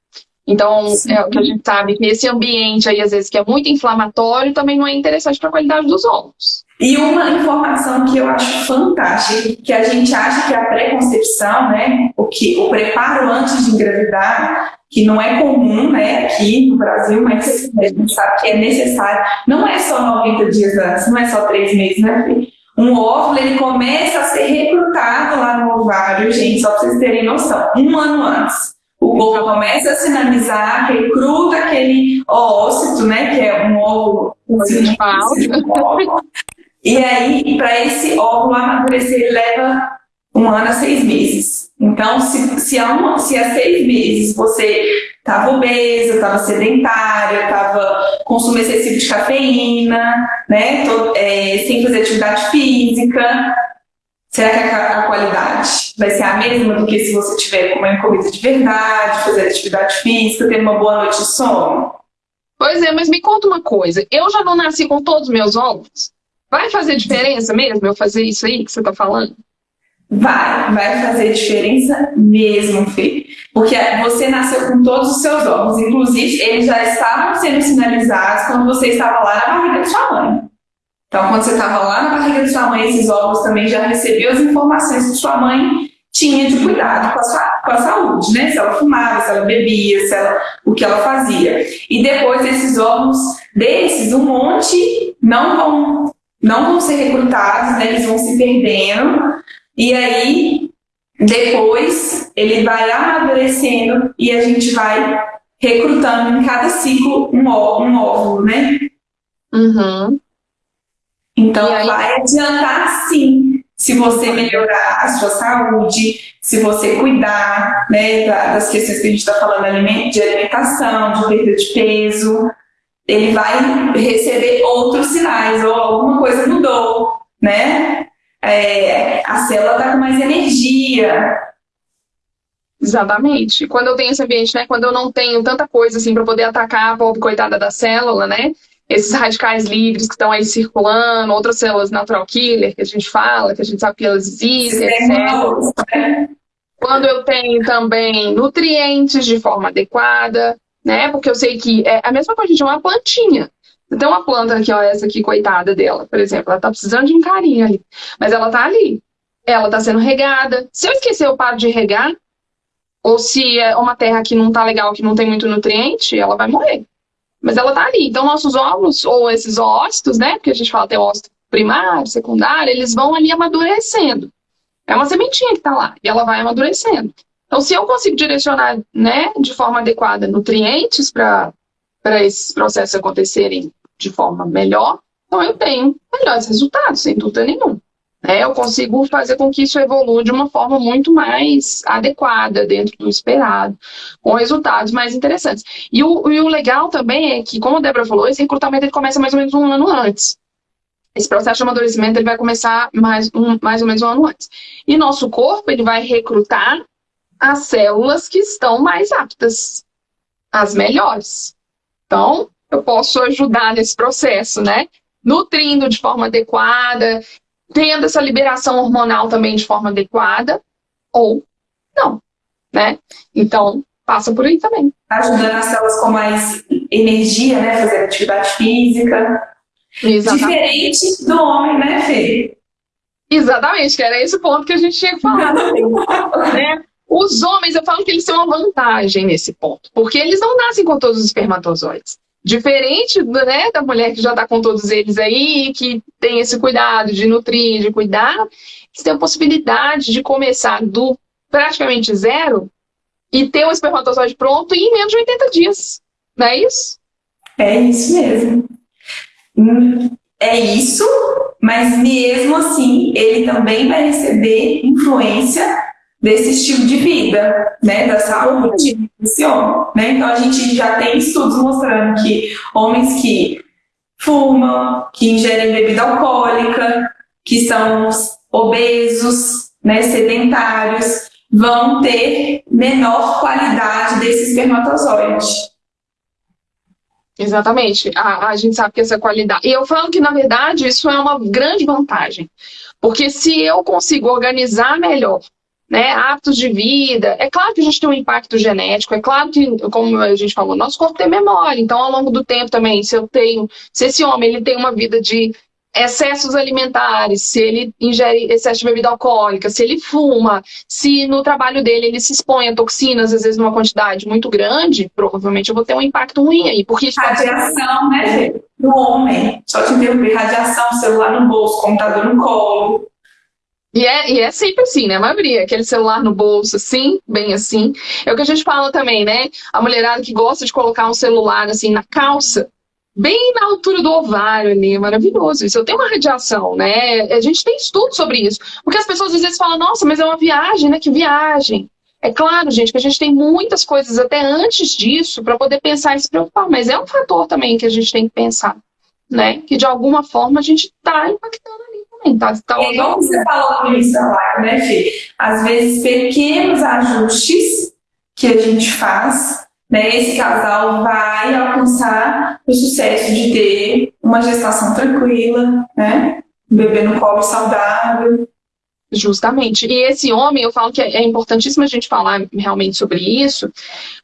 Então, Sim. é o que a gente sabe que esse ambiente aí, às vezes, que é muito inflamatório, também não é interessante para a qualidade dos ovos. E uma informação que eu acho fantástica, que a gente acha que a pré-concepção, né, o, que, o preparo antes de engravidar, que não é comum né, aqui no Brasil, mas a gente sabe que é necessário, não é só 90 dias antes, não é só três meses, né, Fê? Um óvulo, ele começa a ser recrutado lá no ovário, gente, só para vocês terem noção, um ano antes. O corpo começa a sinalizar, recruta aquele ócito, né, que é um óvulo e aí, para esse óvulo amadurecer, leva um ano a seis meses. Então, se, se, há, uma, se há seis meses você estava obesa, estava sedentária, estava consumo excessivo de cafeína, né, é, sem fazer atividade física, será que a, a, qualidade vai ser a mesma do que se você tiver comendo comida de verdade, fazer atividade física, ter uma boa noite de sono? Pois é, mas me conta uma coisa, eu já não nasci com todos os meus óvulos? Vai fazer diferença mesmo eu fazer isso aí que você está falando? Vai, vai fazer diferença mesmo, Fê. Porque você nasceu com todos os seus ovos. Inclusive, eles já estavam sendo sinalizados quando você estava lá na barriga de sua mãe. Então, quando você estava lá na barriga de sua mãe, esses ovos também já recebiam as informações que sua mãe tinha de cuidado com a, sua, com a saúde, né? Se ela fumava, se ela bebia, se ela, o que ela fazia. E depois esses ovos desses, um monte não vão não vão ser recrutados, né? eles vão se perdendo, e aí depois ele vai amadurecendo e a gente vai recrutando em cada ciclo um, um óvulo, né? Uhum. Então vai adiantar sim, se você melhorar a sua saúde, se você cuidar né, das questões que a gente está falando de alimentação, de perda de peso, ele vai receber outros sinais, ou alguma coisa mudou, né? É, a célula está com mais energia. Exatamente. Quando eu tenho esse ambiente, né? Quando eu não tenho tanta coisa assim para poder atacar a pobre coitada da célula, né? esses radicais livres que estão aí circulando, outras células natural killer que a gente fala, que a gente sabe que elas existem, etc. Quando eu tenho também nutrientes de forma adequada, né? Porque eu sei que é a mesma coisa de uma plantinha. Então, uma planta aqui, ó, essa aqui, coitada dela, por exemplo, ela tá precisando de um carinho ali. Mas ela tá ali. Ela tá sendo regada. Se eu esquecer, eu paro de regar. Ou se é uma terra que não tá legal, que não tem muito nutriente, ela vai morrer. Mas ela tá ali. Então, nossos óvulos, ou esses ócitos, né? Porque a gente fala tem ócito primário, secundário, eles vão ali amadurecendo. É uma sementinha que tá lá. E ela vai amadurecendo. Então, se eu consigo direcionar, né, de forma adequada, nutrientes para esses processos acontecerem de forma melhor, então eu tenho melhores resultados, sem dúvida nenhuma. Né? Eu consigo fazer com que isso evolua de uma forma muito mais adequada, dentro do esperado, com resultados mais interessantes. E o, e o legal também é que, como a Débora falou, esse recrutamento ele começa mais ou menos um ano antes. Esse processo de amadurecimento ele vai começar mais, um, mais ou menos um ano antes. E nosso corpo ele vai recrutar as células que estão mais aptas, as melhores. Então, eu posso ajudar nesse processo, né? Nutrindo de forma adequada, tendo essa liberação hormonal também de forma adequada, ou não, né? Então, passa por aí também. Ajudando as células com mais energia, né? Fazer atividade física. Exatamente. Diferente do homem, né, Fê? Exatamente, que era esse ponto que a gente tinha que falar também, né? Os homens, eu falo que eles têm uma vantagem nesse ponto, porque eles não nascem com todos os espermatozoides. Diferente né, da mulher que já está com todos eles aí, que tem esse cuidado de nutrir, de cuidar, eles têm a possibilidade de começar do praticamente zero e ter o espermatozoide pronto em menos de 80 dias. Não é isso? É isso mesmo. Hum, é isso, mas mesmo assim, ele também vai receber influência desse estilo de vida, né, da saúde desse homem, né? Então a gente já tem estudos mostrando que homens que fumam, que ingerem bebida alcoólica, que são obesos, né, sedentários, vão ter menor qualidade desse espermatozoide. Exatamente. A, a gente sabe que essa qualidade. E eu falo que, na verdade, isso é uma grande vantagem. Porque se eu consigo organizar melhor né, hábitos de vida. É claro que a gente tem um impacto genético, é claro que, como a gente falou, nosso corpo tem memória. Então, ao longo do tempo também, se eu tenho, se esse homem ele tem uma vida de excessos alimentares, se ele ingere excesso de bebida alcoólica, se ele fuma, se no trabalho dele ele se expõe a toxinas, às vezes numa quantidade muito grande, provavelmente eu vou ter um impacto ruim aí. Porque radiação, né, no homem. Só te interromper, radiação, celular no bolso, computador no colo. E é, e é sempre assim, né? A aquele celular no bolso, assim, bem assim. É o que a gente fala também, né? A mulherada que gosta de colocar um celular, assim, na calça, bem na altura do ovário ali, é maravilhoso. Isso eu tenho uma radiação, né? A gente tem estudo sobre isso. Porque as pessoas às vezes falam, nossa, mas é uma viagem, né? Que viagem. É claro, gente, que a gente tem muitas coisas até antes disso para poder pensar e se preocupar, mas é um fator também que a gente tem que pensar, né? Que de alguma forma a gente está impactando Tá, tá é igual você falou no início da né, Fê? Às vezes, pequenos ajustes que a gente faz, né, esse casal vai alcançar o sucesso de ter uma gestação tranquila, né? Um bebê no colo saudável. Justamente. E esse homem, eu falo que é importantíssimo a gente falar realmente sobre isso,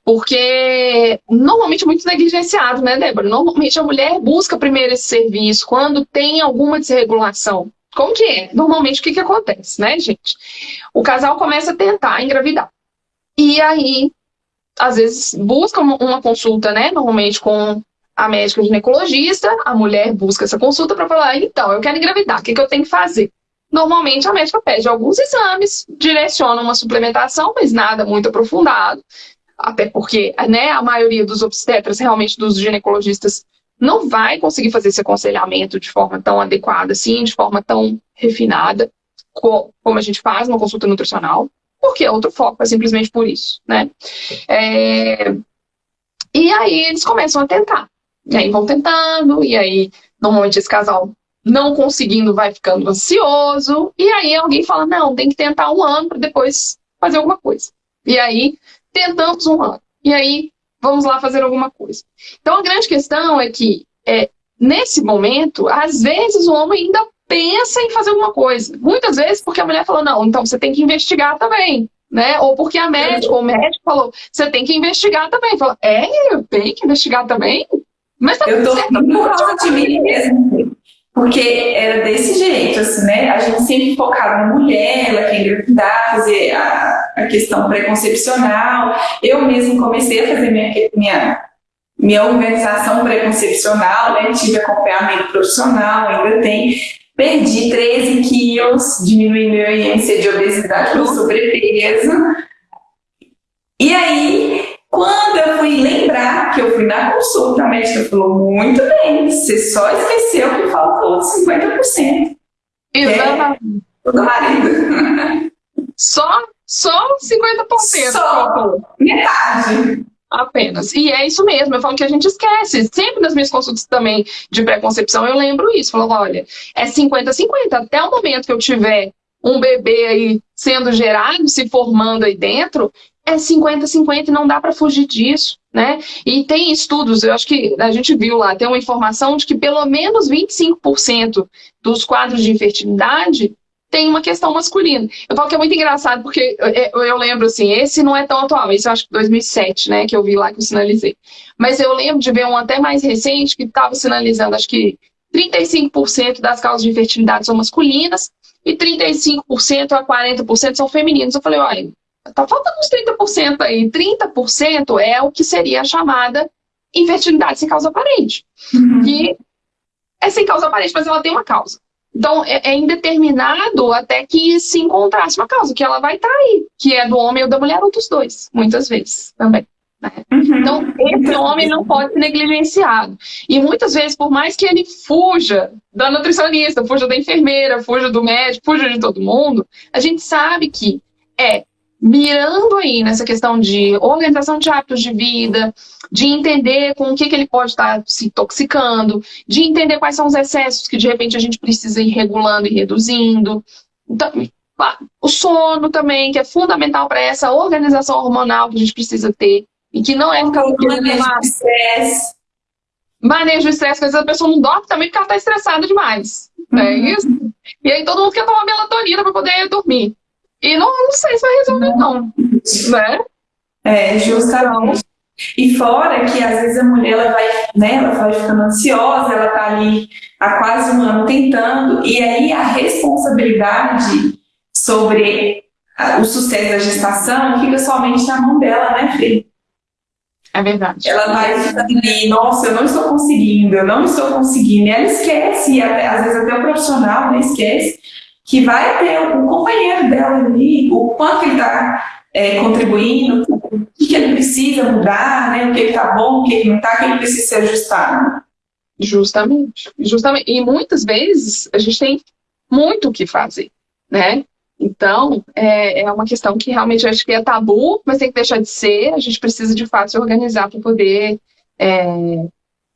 porque normalmente é muito negligenciado, né, Débora? Normalmente a mulher busca primeiro esse serviço quando tem alguma desregulação como que é? Normalmente, o que, que acontece, né, gente? O casal começa a tentar engravidar. E aí, às vezes, busca uma consulta, né? Normalmente com a médica ginecologista, a mulher busca essa consulta para falar, então, eu quero engravidar, o que, que eu tenho que fazer? Normalmente a médica pede alguns exames, direciona uma suplementação, mas nada muito aprofundado, até porque né, a maioria dos obstetras, realmente dos ginecologistas, não vai conseguir fazer esse aconselhamento de forma tão adequada, assim, de forma tão refinada, como a gente faz uma consulta nutricional, porque é outro foco, é simplesmente por isso, né? É... E aí eles começam a tentar. E aí vão tentando, e aí normalmente esse casal não conseguindo vai ficando ansioso, e aí alguém fala, não, tem que tentar um ano para depois fazer alguma coisa. E aí tentamos um ano. E aí vamos lá fazer alguma coisa. Então, a grande questão é que é, nesse momento, às vezes o homem ainda pensa em fazer alguma coisa. Muitas vezes porque a mulher falou, não, então você tem que investigar também. Né? Ou porque a médica, ou o médico falou, você tem que investigar também. Falou, é, eu tenho que investigar também? Mas tá eu tô mim mesmo. Porque era desse jeito, assim, né? A gente sempre focava na mulher, ela quer engravidar, fazer a, a questão preconcepcional. Eu mesmo comecei a fazer minha, minha, minha organização preconcepcional, né? Tive acompanhamento profissional, ainda tem. Perdi 13 quilos, diminui meu índice de obesidade pelo sobrepeso. E aí, quando eu fui lembrar que eu fui na consulta, a médica falou, muito bem, você só esqueceu que faltou 50%. Exatamente. É do marido. Só, só 50%. Só metade. Apenas. E é isso mesmo, eu falo que a gente esquece. Sempre nas minhas consultas também de preconcepção eu lembro isso. Falo, olha, é 50-50. Até o momento que eu tiver um bebê aí sendo gerado, se formando aí dentro, é 50-50 e não dá para fugir disso, né? E tem estudos, eu acho que a gente viu lá, tem uma informação de que pelo menos 25% dos quadros de infertilidade tem uma questão masculina. Eu falo que é muito engraçado porque eu, eu, lembro assim, esse não é tão atual, esse eu acho que 2007, né, que eu vi lá que eu sinalizei. Mas eu lembro de ver um até mais recente que estava sinalizando, acho que 35% das causas de infertilidade são masculinas e 35% a 40% são femininos. Eu falei, olha, Tá faltando uns 30% aí. 30% é o que seria a chamada infertilidade sem causa aparente. Uhum. Que é sem causa aparente, mas ela tem uma causa. Então, é, é, indeterminado até que se encontrasse uma causa, que ela vai estar aí, que é do homem ou da mulher ou dos dois, muitas vezes também. Né? Uhum. Então, esse homem não pode ser negligenciado. E muitas vezes, por mais que ele fuja da nutricionista, fuja da enfermeira, fuja do médico, fuja de todo mundo, a gente sabe que é mirando aí nessa questão de organização de hábitos de vida, de entender com o que, que ele pode estar se intoxicando, de entender quais são os excessos que de repente a gente precisa ir regulando e reduzindo. Então, o sono também, que é fundamental para essa organização hormonal que a gente precisa ter, e que não é ficar manejo do estresse. Manejo do estresse, às vezes a pessoa não dorme também porque ela está estressada demais. Uhum. É isso? E aí todo mundo quer tomar melatonina para poder dormir. E não, não sei se vai resolver, não. Né? É, justamente. E fora que às vezes a mulher ela vai, né, ela vai ficando ansiosa, ela tá ali há quase um ano tentando, e aí a responsabilidade sobre o sucesso da gestação fica somente na mão dela, né, Fê? É verdade. Ela vai ficando ali, nossa, eu não estou conseguindo, eu não estou conseguindo, e ela esquece, às vezes até o profissional né, esquece, que vai ter um companheiro dela ali, o quanto ele está é, contribuindo, o que, ele precisa mudar, né? o que está bom, o que, que não está, o que ele precisa se ajustar. Justamente, justamente. E muitas vezes a gente tem muito o que fazer, né? Então, é, é uma questão que realmente acho que é tabu, mas tem que deixar de ser. A gente precisa, de fato, se organizar para poder é,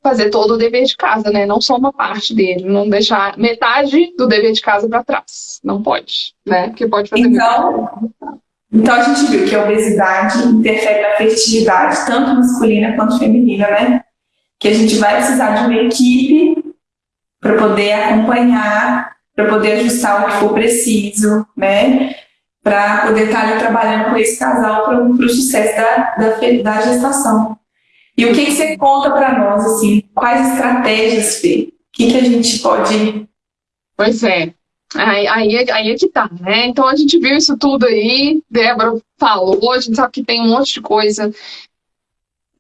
fazer todo o dever de casa, né? Não só uma parte dele, não deixar metade do dever de casa para trás. Não pode, né? Porque pode fazer então, então a gente viu que a obesidade interfere na fertilidade, tanto masculina quanto feminina, né? Que a gente vai precisar de uma equipe para poder acompanhar, para poder ajustar o que for preciso, né? Para poder estar ali trabalhando com esse casal para o sucesso da, da, da gestação. E o que, que você conta para nós, assim, quais estratégias, Fê? O que, que a gente pode... Pois é, Aí, aí, aí é que tá, né? Então a gente viu isso tudo aí, Débora falou, a gente sabe que tem um monte de coisa.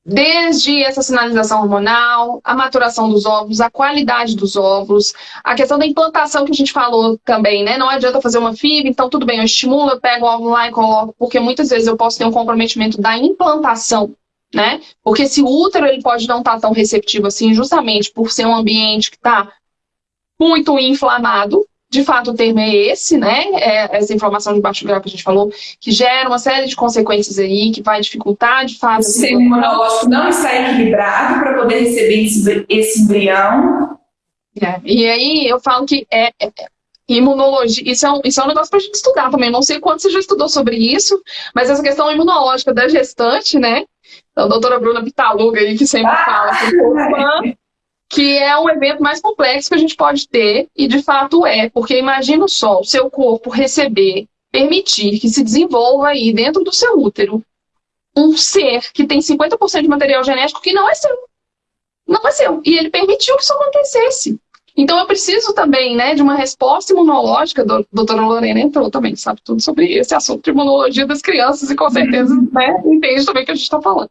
Desde essa sinalização hormonal, a maturação dos ovos, a qualidade dos ovos, a questão da implantação que a gente falou também, né? Não adianta fazer uma fibra, então tudo bem, eu estimulo, eu pego o ovo lá e coloco, porque muitas vezes eu posso ter um comprometimento da implantação né? Porque esse útero ele pode não estar tá tão receptivo assim, justamente por ser um ambiente que está muito inflamado. De fato, o termo é esse, né? É essa inflamação de baixo grau que a gente falou, que gera uma série de consequências aí, que vai dificultar, de fato... O sistema imunológico não está equilibrado para poder receber esse, embrião. É, e aí eu falo que é, é, é imunologia, isso é, um, isso é um negócio para a gente estudar também. Não sei quanto você já estudou sobre isso, mas essa questão imunológica da gestante, né? A doutora Bruna Pitaluga aí, que sempre fala que que é o evento mais complexo que a gente pode ter, e de fato é, porque imagina só o seu corpo receber, permitir que se desenvolva aí dentro do seu útero um ser que tem 50% de material genético que não é seu. Não é seu. E ele permitiu que isso acontecesse. Então eu preciso também né, de uma resposta imunológica, a doutora Lorena entrou também, sabe tudo sobre esse assunto de imunologia das crianças e com certeza né, entende também o que a gente está falando.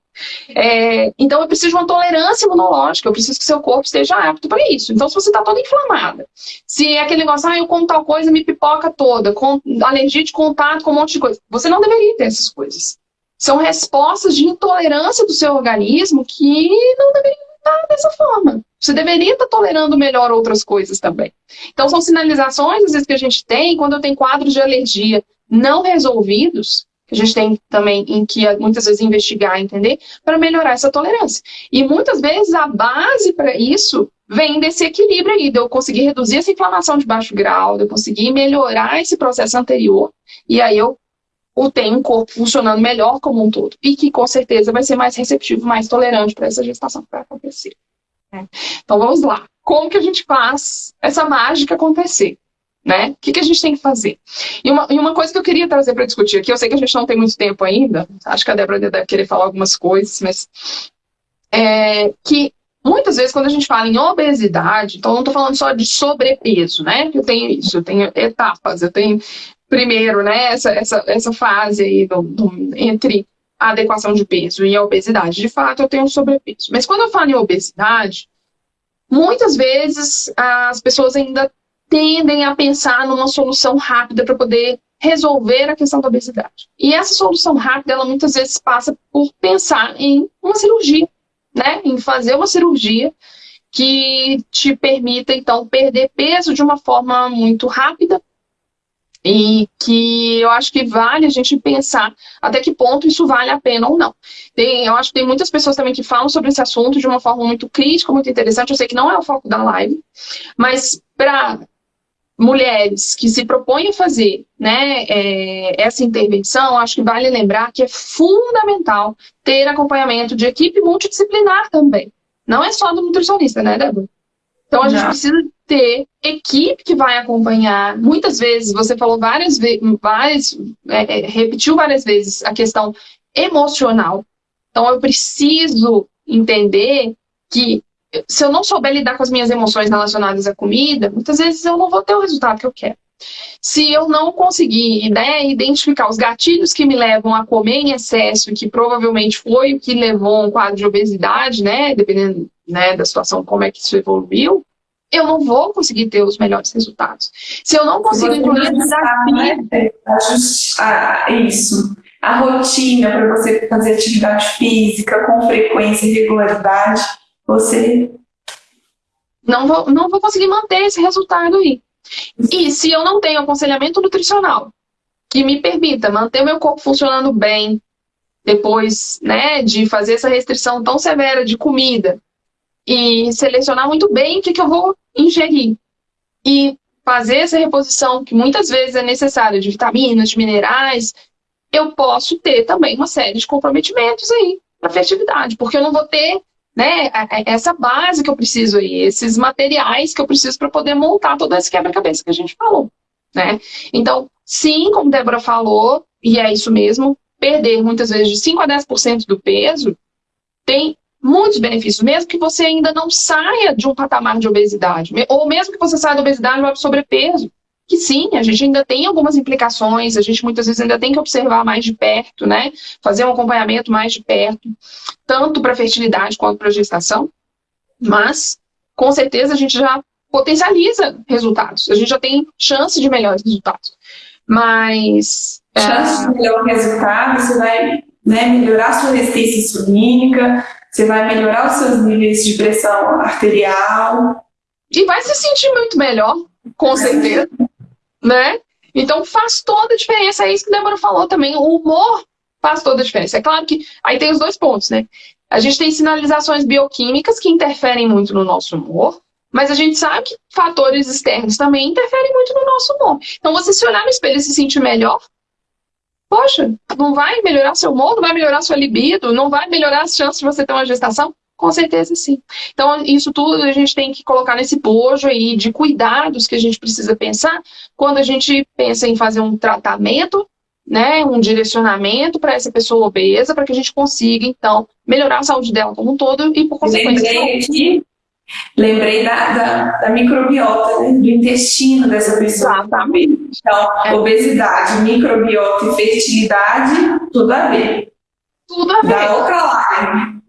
É, então eu preciso de uma tolerância imunológica, eu preciso que seu corpo esteja apto para isso. Então se você está toda inflamada, se é aquele negócio, ah, eu como tal coisa, me pipoca toda, com alergia de contato com um monte de coisa, você não deveria ter essas coisas. São respostas de intolerância do seu organismo que não deveriam estar dessa forma. Você deveria estar tolerando melhor outras coisas também. Então, são sinalizações, às vezes, que a gente tem quando eu tenho quadros de alergia não resolvidos, que a gente tem também em que muitas vezes investigar, entender, para melhorar essa tolerância. E muitas vezes a base para isso vem desse equilíbrio aí, de eu conseguir reduzir essa inflamação de baixo grau, de eu conseguir melhorar esse processo anterior, e aí eu tenho um corpo funcionando melhor como um todo. E que com certeza vai ser mais receptivo, mais tolerante para essa gestação que vai acontecer. Né? Então vamos lá. Como que a gente faz essa mágica acontecer? Né? O que, que a gente tem que fazer? E uma, e uma coisa que eu queria trazer para discutir aqui, eu sei que a gente não tem muito tempo ainda, acho que a Débora deve querer falar algumas coisas, mas é, que muitas vezes quando a gente fala em obesidade, então não estou falando só de sobrepeso, né? Eu tenho isso, eu tenho etapas, eu tenho primeiro, né, essa, essa, essa fase aí do, do, entre a adequação de peso e a obesidade. De fato, eu tenho sobrepeso. Mas quando eu falo em obesidade, muitas vezes as pessoas ainda tendem a pensar numa solução rápida para poder resolver a questão da obesidade. E essa solução rápida, ela muitas vezes passa por pensar em uma cirurgia, né? Em fazer uma cirurgia que te permita, então, perder peso de uma forma muito rápida e que eu acho que vale a gente pensar até que ponto isso vale a pena ou não. Tem, eu acho que tem muitas pessoas também que falam sobre esse assunto de uma forma muito crítica, muito interessante. Eu sei que não é o foco da live, mas para mulheres que se propõem a fazer né, é, essa intervenção, acho que vale lembrar que é fundamental ter acompanhamento de equipe multidisciplinar também. Não é só do nutricionista, né, Débora? Então a gente precisa ter equipe que vai acompanhar. Muitas vezes, você falou várias vezes, é, é, repetiu várias vezes a questão emocional. Então eu preciso entender que se eu não souber lidar com as minhas emoções relacionadas à comida, muitas vezes eu não vou ter o resultado que eu quero. Se eu não conseguir né, identificar os gatilhos que me levam a comer em excesso, que provavelmente foi o que levou a um quadro de obesidade, né, dependendo né, da situação, como é que isso evoluiu, eu não vou conseguir ter os melhores resultados. Se eu não consigo incluir desafio... Né? Ah, isso. A rotina para você fazer atividade física com frequência e regularidade, você... Não vou, não vou conseguir manter esse resultado aí. E se eu não tenho aconselhamento nutricional que me permita manter o meu corpo funcionando bem, depois né, de fazer essa restrição tão severa de comida, e selecionar muito bem o que, que eu vou ingerir. E fazer essa reposição, que muitas vezes é necessária, de vitaminas, de minerais, eu posso ter também uma série de comprometimentos aí na fertilidade, porque eu não vou ter né, essa base que eu preciso aí, esses materiais que eu preciso para poder montar todo esse quebra-cabeça que a gente falou. Né? Então, sim, como Débora falou, e é isso mesmo, perder muitas vezes de 5 a 10% do peso tem muitos benefícios, mesmo que você ainda não saia de um patamar de obesidade, ou mesmo que você saia da obesidade e para sobrepeso, que sim, a gente ainda tem algumas implicações, a gente muitas vezes ainda tem que observar mais de perto, né? Fazer um acompanhamento mais de perto, tanto para fertilidade quanto para gestação, mas com certeza a gente já potencializa resultados, a gente já tem chance de melhores resultados. Mas. Chance é... de melhor resultado, você vai né, melhorar sua resistência insulínica, você vai melhorar os seus níveis de pressão arterial. E vai se sentir muito melhor, com certeza, né? Então faz toda a diferença, é isso que a Débora falou também, o humor faz toda a diferença. É claro que aí tem os dois pontos, né? A gente tem sinalizações bioquímicas que interferem muito no nosso humor, mas a gente sabe que fatores externos também interferem muito no nosso humor. Então você se olhar no espelho e se sentir melhor, Poxa, não vai melhorar seu humor, não vai melhorar sua libido, não vai melhorar as chances de você ter uma gestação? Com certeza sim. Então, isso tudo a gente tem que colocar nesse bojo aí de cuidados que a gente precisa pensar quando a gente pensa em fazer um tratamento, né, um direcionamento para essa pessoa obesa, para que a gente consiga, então, melhorar a saúde dela como um todo e, por consequência... Lembrei aqui, lembrei da, da, da microbiota, né, do intestino dessa pessoa. Exatamente. Então, é. obesidade, microbiota e fertilidade, tudo a ver. Tudo a ver. Da outra live.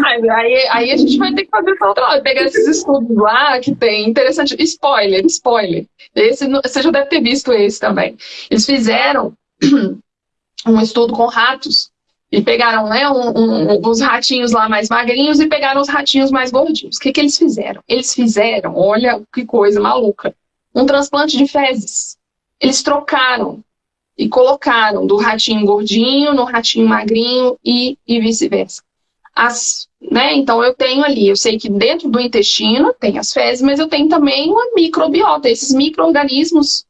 Mais. Aí, aí a gente vai ter que fazer essa outra live. Pegar esses estudos lá que tem. Interessante. Spoiler, spoiler. Esse, você já deve ter visto esse também. Eles fizeram um estudo com ratos e pegaram né, um, um, os ratinhos lá mais magrinhos e pegaram os ratinhos mais gordinhos. O que, que eles fizeram? Eles fizeram, olha que coisa maluca, um transplante de fezes. Eles trocaram e colocaram do ratinho gordinho no ratinho magrinho e, e vice-versa. Né, então eu tenho ali, eu sei que dentro do intestino tem as fezes, mas eu tenho também uma microbiota, esses micro-organismos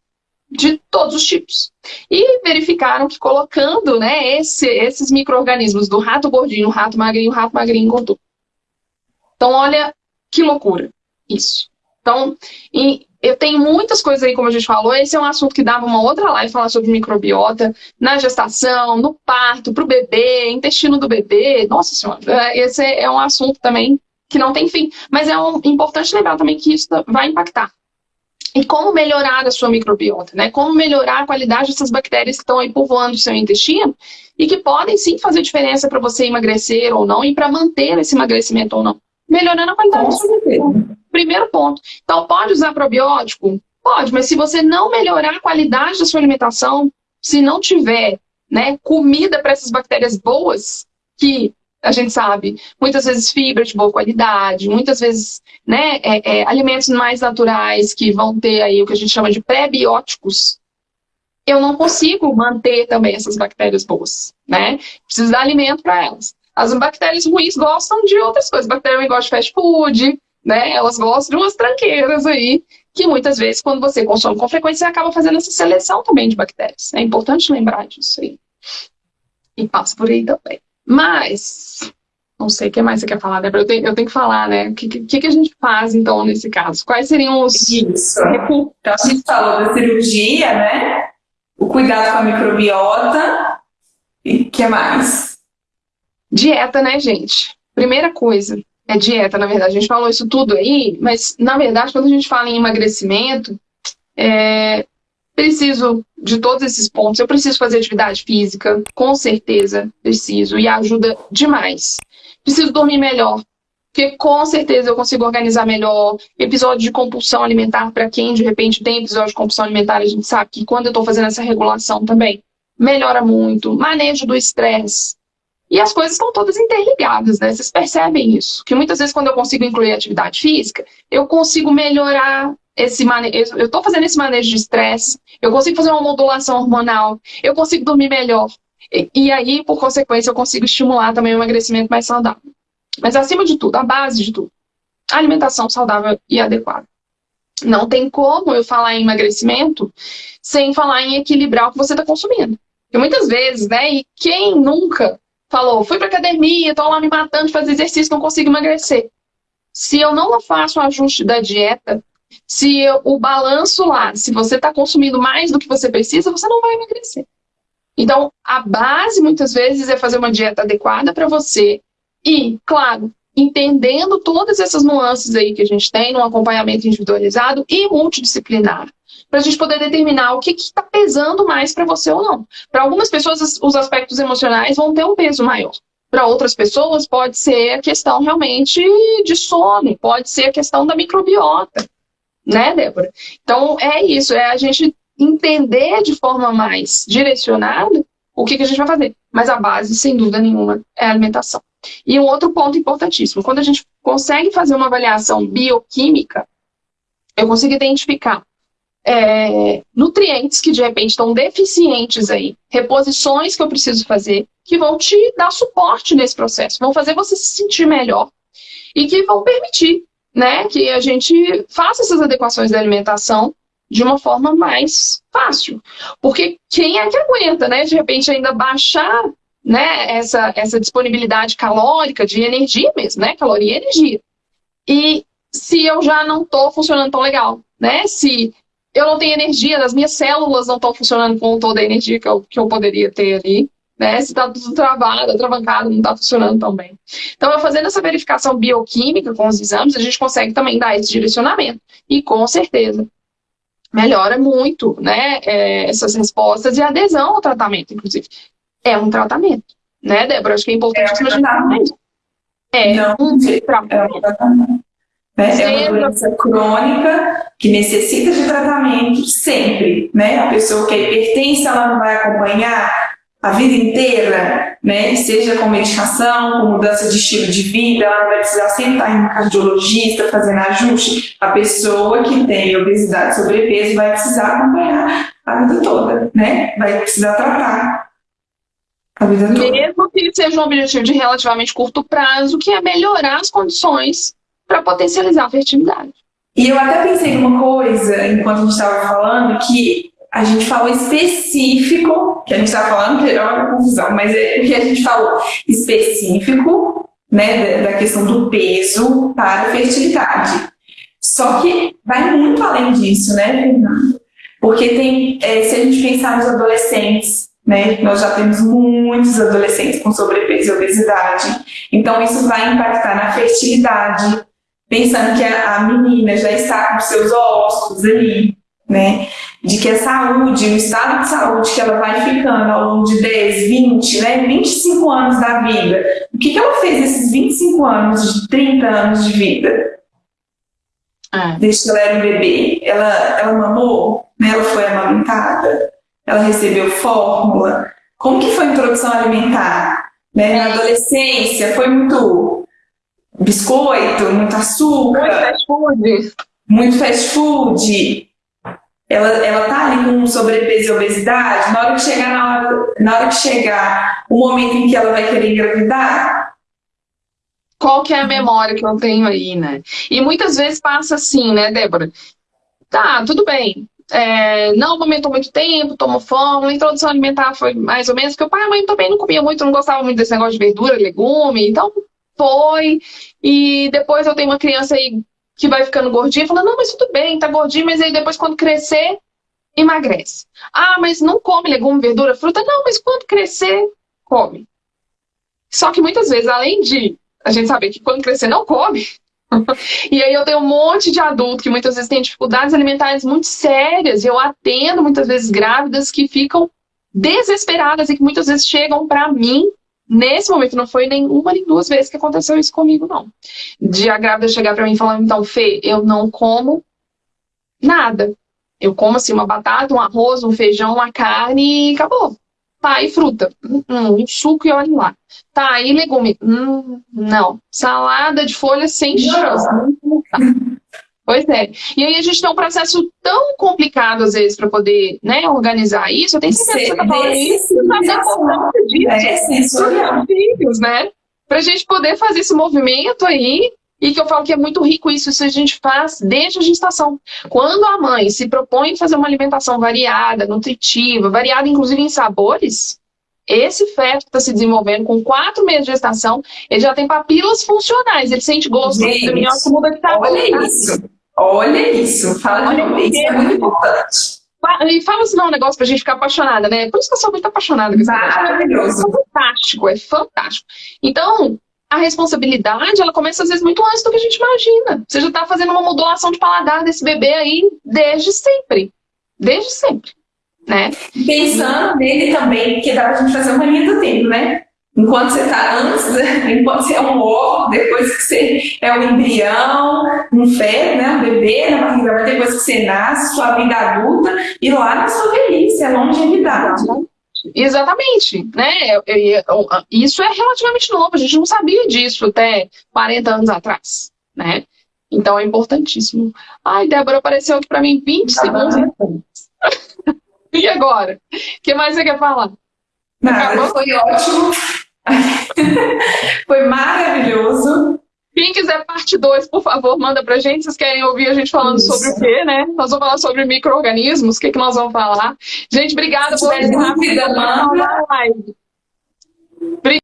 de todos os tipos. E verificaram que colocando né, esse, esses micro-organismos do rato gordinho, rato magrinho, rato magrinho, gordinho. Então, olha que loucura isso. Então, eu tenho muitas coisas aí, como a gente falou, esse é um assunto que dava uma outra live falar sobre microbiota na gestação, no parto, para o bebê, intestino do bebê. Nossa senhora, é, esse é um assunto também que não tem fim. Mas é um, importante lembrar também que isso vai impactar. E como melhorar a sua microbiota, né? Como melhorar a qualidade dessas bactérias que estão aí povoando o seu intestino e que podem sim fazer diferença para você emagrecer ou não e para manter esse emagrecimento ou não. Melhorando a qualidade da sua vida. Primeiro ponto. Então, pode usar probiótico? Pode, mas se você não melhorar a qualidade da sua alimentação, se não tiver né, comida para essas bactérias boas, que a gente sabe, muitas vezes fibra de boa qualidade, muitas vezes né, é, é, alimentos mais naturais que vão ter aí o que a gente chama de pré-bióticos, eu não consigo manter também essas bactérias boas, né? Preciso dar alimento para elas. As bactérias ruins gostam de outras coisas. A bactéria ruim gosta de fast food, né? Elas gostam de umas tranqueiras aí, que muitas vezes, quando você consome com frequência, você acaba fazendo essa seleção também de bactérias. É importante lembrar disso aí. E passa por aí também. Mas, não sei o que mais você quer falar, Débora. Eu tenho, eu tenho que falar, né? O que, que, que a gente faz, então, nesse caso? Quais seriam os... Isso. Então, a gente falou da cirurgia, né? O cuidado com a microbiota. E o que mais? Dieta, né, gente? Primeira coisa, é dieta, na verdade. A gente falou isso tudo aí, mas, na verdade, quando a gente fala em emagrecimento, é, preciso de todos esses pontos. Eu preciso fazer atividade física, com certeza preciso, e ajuda demais. Preciso dormir melhor, porque com certeza eu consigo organizar melhor. Episódio de compulsão alimentar, para quem de repente tem episódio de compulsão alimentar, a gente sabe que quando eu estou fazendo essa regulação também, melhora muito. Manejo do estresse, e as coisas estão todas interligadas, né? Vocês percebem isso? Que muitas vezes, quando eu consigo incluir atividade física, eu consigo melhorar esse manejo. Eu estou fazendo esse manejo de estresse, eu consigo fazer uma modulação hormonal, eu consigo dormir melhor. E, e aí, por consequência, eu consigo estimular também o emagrecimento mais saudável. Mas, acima de tudo, a base de tudo, alimentação saudável e adequada. Não tem como eu falar em emagrecimento sem falar em equilibrar o que você está consumindo. Porque muitas vezes, né, e quem nunca falou, fui para academia, estou lá me matando de fazer exercício, não consigo emagrecer. Se eu não faço o ajuste da dieta, se eu, o balanço lá, se você está consumindo mais do que você precisa, você não vai emagrecer. Então, a base, muitas vezes, é fazer uma dieta adequada para você e, claro, entendendo todas essas nuances aí que a gente tem no acompanhamento individualizado e multidisciplinar para a gente poder determinar o que está pesando mais para você ou não. Para algumas pessoas, os aspectos emocionais vão ter um peso maior. Para outras pessoas, pode ser a questão realmente de sono, pode ser a questão da microbiota, né, Débora? Então, é isso, é a gente entender de forma mais direcionada o que, que a gente vai fazer. Mas a base, sem dúvida nenhuma, é a alimentação. E um outro ponto importantíssimo, quando a gente consegue fazer uma avaliação bioquímica, eu consigo identificar é, nutrientes que de repente estão deficientes aí, reposições que eu preciso fazer, que vão te dar suporte nesse processo, vão fazer você se sentir melhor e que vão permitir né, que a gente faça essas adequações da alimentação de uma forma mais fácil. Porque quem é que aguenta, né, de repente ainda baixar né, essa, essa disponibilidade calórica de energia mesmo, né? Caloria e energia. E se eu já não estou funcionando tão legal, né? Se eu não tenho energia, as minhas células não estão funcionando com toda a energia que eu, que eu poderia ter ali, né? Se está tudo travado, atravancado, não está funcionando tão bem. Então, fazendo essa verificação bioquímica com os exames, a gente consegue também dar esse direcionamento. E com certeza, melhora muito, né? É, essas respostas e adesão ao tratamento, inclusive é um tratamento, né, Débora? Acho que é importante é um tratamento. É Não, um tratamento. É um tratamento. Né? É uma doença crônica que necessita de tratamento sempre, né? A pessoa que é hipertensa, ela não vai acompanhar a vida inteira, né? Seja com medicação, com mudança de estilo de vida, ela vai precisar estar em um cardiologista fazendo ajuste. A pessoa que tem obesidade, sobrepeso, vai precisar acompanhar a vida toda, né? Vai precisar tratar mesmo que seja um objetivo de relativamente curto prazo, que é melhorar as condições para potencializar a fertilidade. E eu até pensei numa coisa, enquanto a gente estava falando, que a gente falou específico, que a gente estava falando, que é uma confusão, mas é o que a gente falou específico, né, da, questão do peso para a fertilidade. Só que vai muito além disso, né, Fernando? Porque tem, é, se a gente pensar nos adolescentes, né? Nós já temos muitos adolescentes com sobrepeso e obesidade. Então, isso vai impactar na fertilidade, pensando que a, a menina já está com seus ossos ali, né? De que a saúde, o estado de saúde que ela vai ficando ao longo de 10, 20, né? 25 anos da vida. O que, que ela fez nesses 25 anos, de 30 anos de vida? É. Desde que ela era um bebê. Ela, ela mamou, né? ela foi amamentada ela recebeu fórmula? Como que foi a introdução alimentar? Né? Na adolescência, foi muito biscoito, muito açúcar? Muito fast food. Muito fast food. Ela, ela tá ali com sobrepeso e obesidade, na hora que chegar, na hora, na hora que chegar o momento em que ela vai querer engravidar, qual que é a memória que eu tenho aí, né? E muitas vezes passa assim, né, Débora? Tá, tudo bem é, não amamentou muito tempo, tomou fome, a introdução alimentar foi mais ou menos, porque o pai e a mãe também não comia muito, não gostava muito desse negócio de verdura, legume, então foi. E depois eu tenho uma criança aí que vai ficando gordinha, falando, não, mas tudo bem, tá gordinho, mas aí depois quando crescer, emagrece. Ah, mas não come legume, verdura, fruta? Não, mas quando crescer, come. Só que muitas vezes, além de a gente saber que quando crescer não come, e aí eu tenho um monte de adulto que muitas vezes tem dificuldades alimentares muito sérias, e eu atendo muitas vezes grávidas que ficam desesperadas e que muitas vezes chegam para mim Nesse momento, não foi nem uma nem duas vezes que aconteceu isso comigo, não. De a grávida chegar para mim e falar, então, Fê, eu não como nada. Eu como, assim, uma batata, um arroz, um feijão, uma carne e acabou. Tá, e fruta? Hum, um suco e olhe lá. Tá, e legume? Hum, não. Salada de folha sem chance. Tá. Pois é. E aí a gente tem um processo tão complicado, às vezes, para poder né, organizar isso. Eu tenho certeza que você está falando isso, mas é disso. É, filhos, né? Para a gente poder fazer esse movimento aí e que eu falo que é muito rico isso, isso a gente faz desde a gestação. Quando a mãe se propõe fazer uma alimentação variada, nutritiva, variada inclusive em sabores, esse feto que está se desenvolvendo com quatro meses de gestação, ele já tem papilas funcionais, ele sente gosto do minhoca muda de sabor. Olha isso, olha isso, fala olha de isso, é muito importante. E fala assim, não, um negócio pra gente ficar apaixonada, né? Por isso que eu sou muito apaixonada. Maravilhoso. É fantástico, é fantástico. Então, a responsabilidade, ela começa às vezes muito antes do que a gente imagina. Você já está fazendo uma modulação de paladar desse bebê aí desde sempre. Desde sempre, né? Pensando nele também, porque dá pra gente fazer uma linha do tempo, né? Enquanto você está antes, enquanto você é um ovo, depois que você é um embrião, um feto, né, um bebê na barriga, depois que você nasce, sua vida adulta, e lá na sua velhice, a longevidade. Exatamente, né? Isso é relativamente novo, a gente não sabia disso até 40 anos atrás, né? Então é importantíssimo. Ai, Débora, apareceu aqui para mim 20 ah, segundos. e agora? O que mais você quer falar? Nada, foi ótimo. foi maravilhoso. Quem quiser parte 2, por favor, manda pra gente. Vocês querem ouvir a gente falando Isso. sobre o quê, né? Nós vamos falar sobre micro-organismos, o que, que nós vamos falar. Gente, obrigada por participar da live. Obrigada.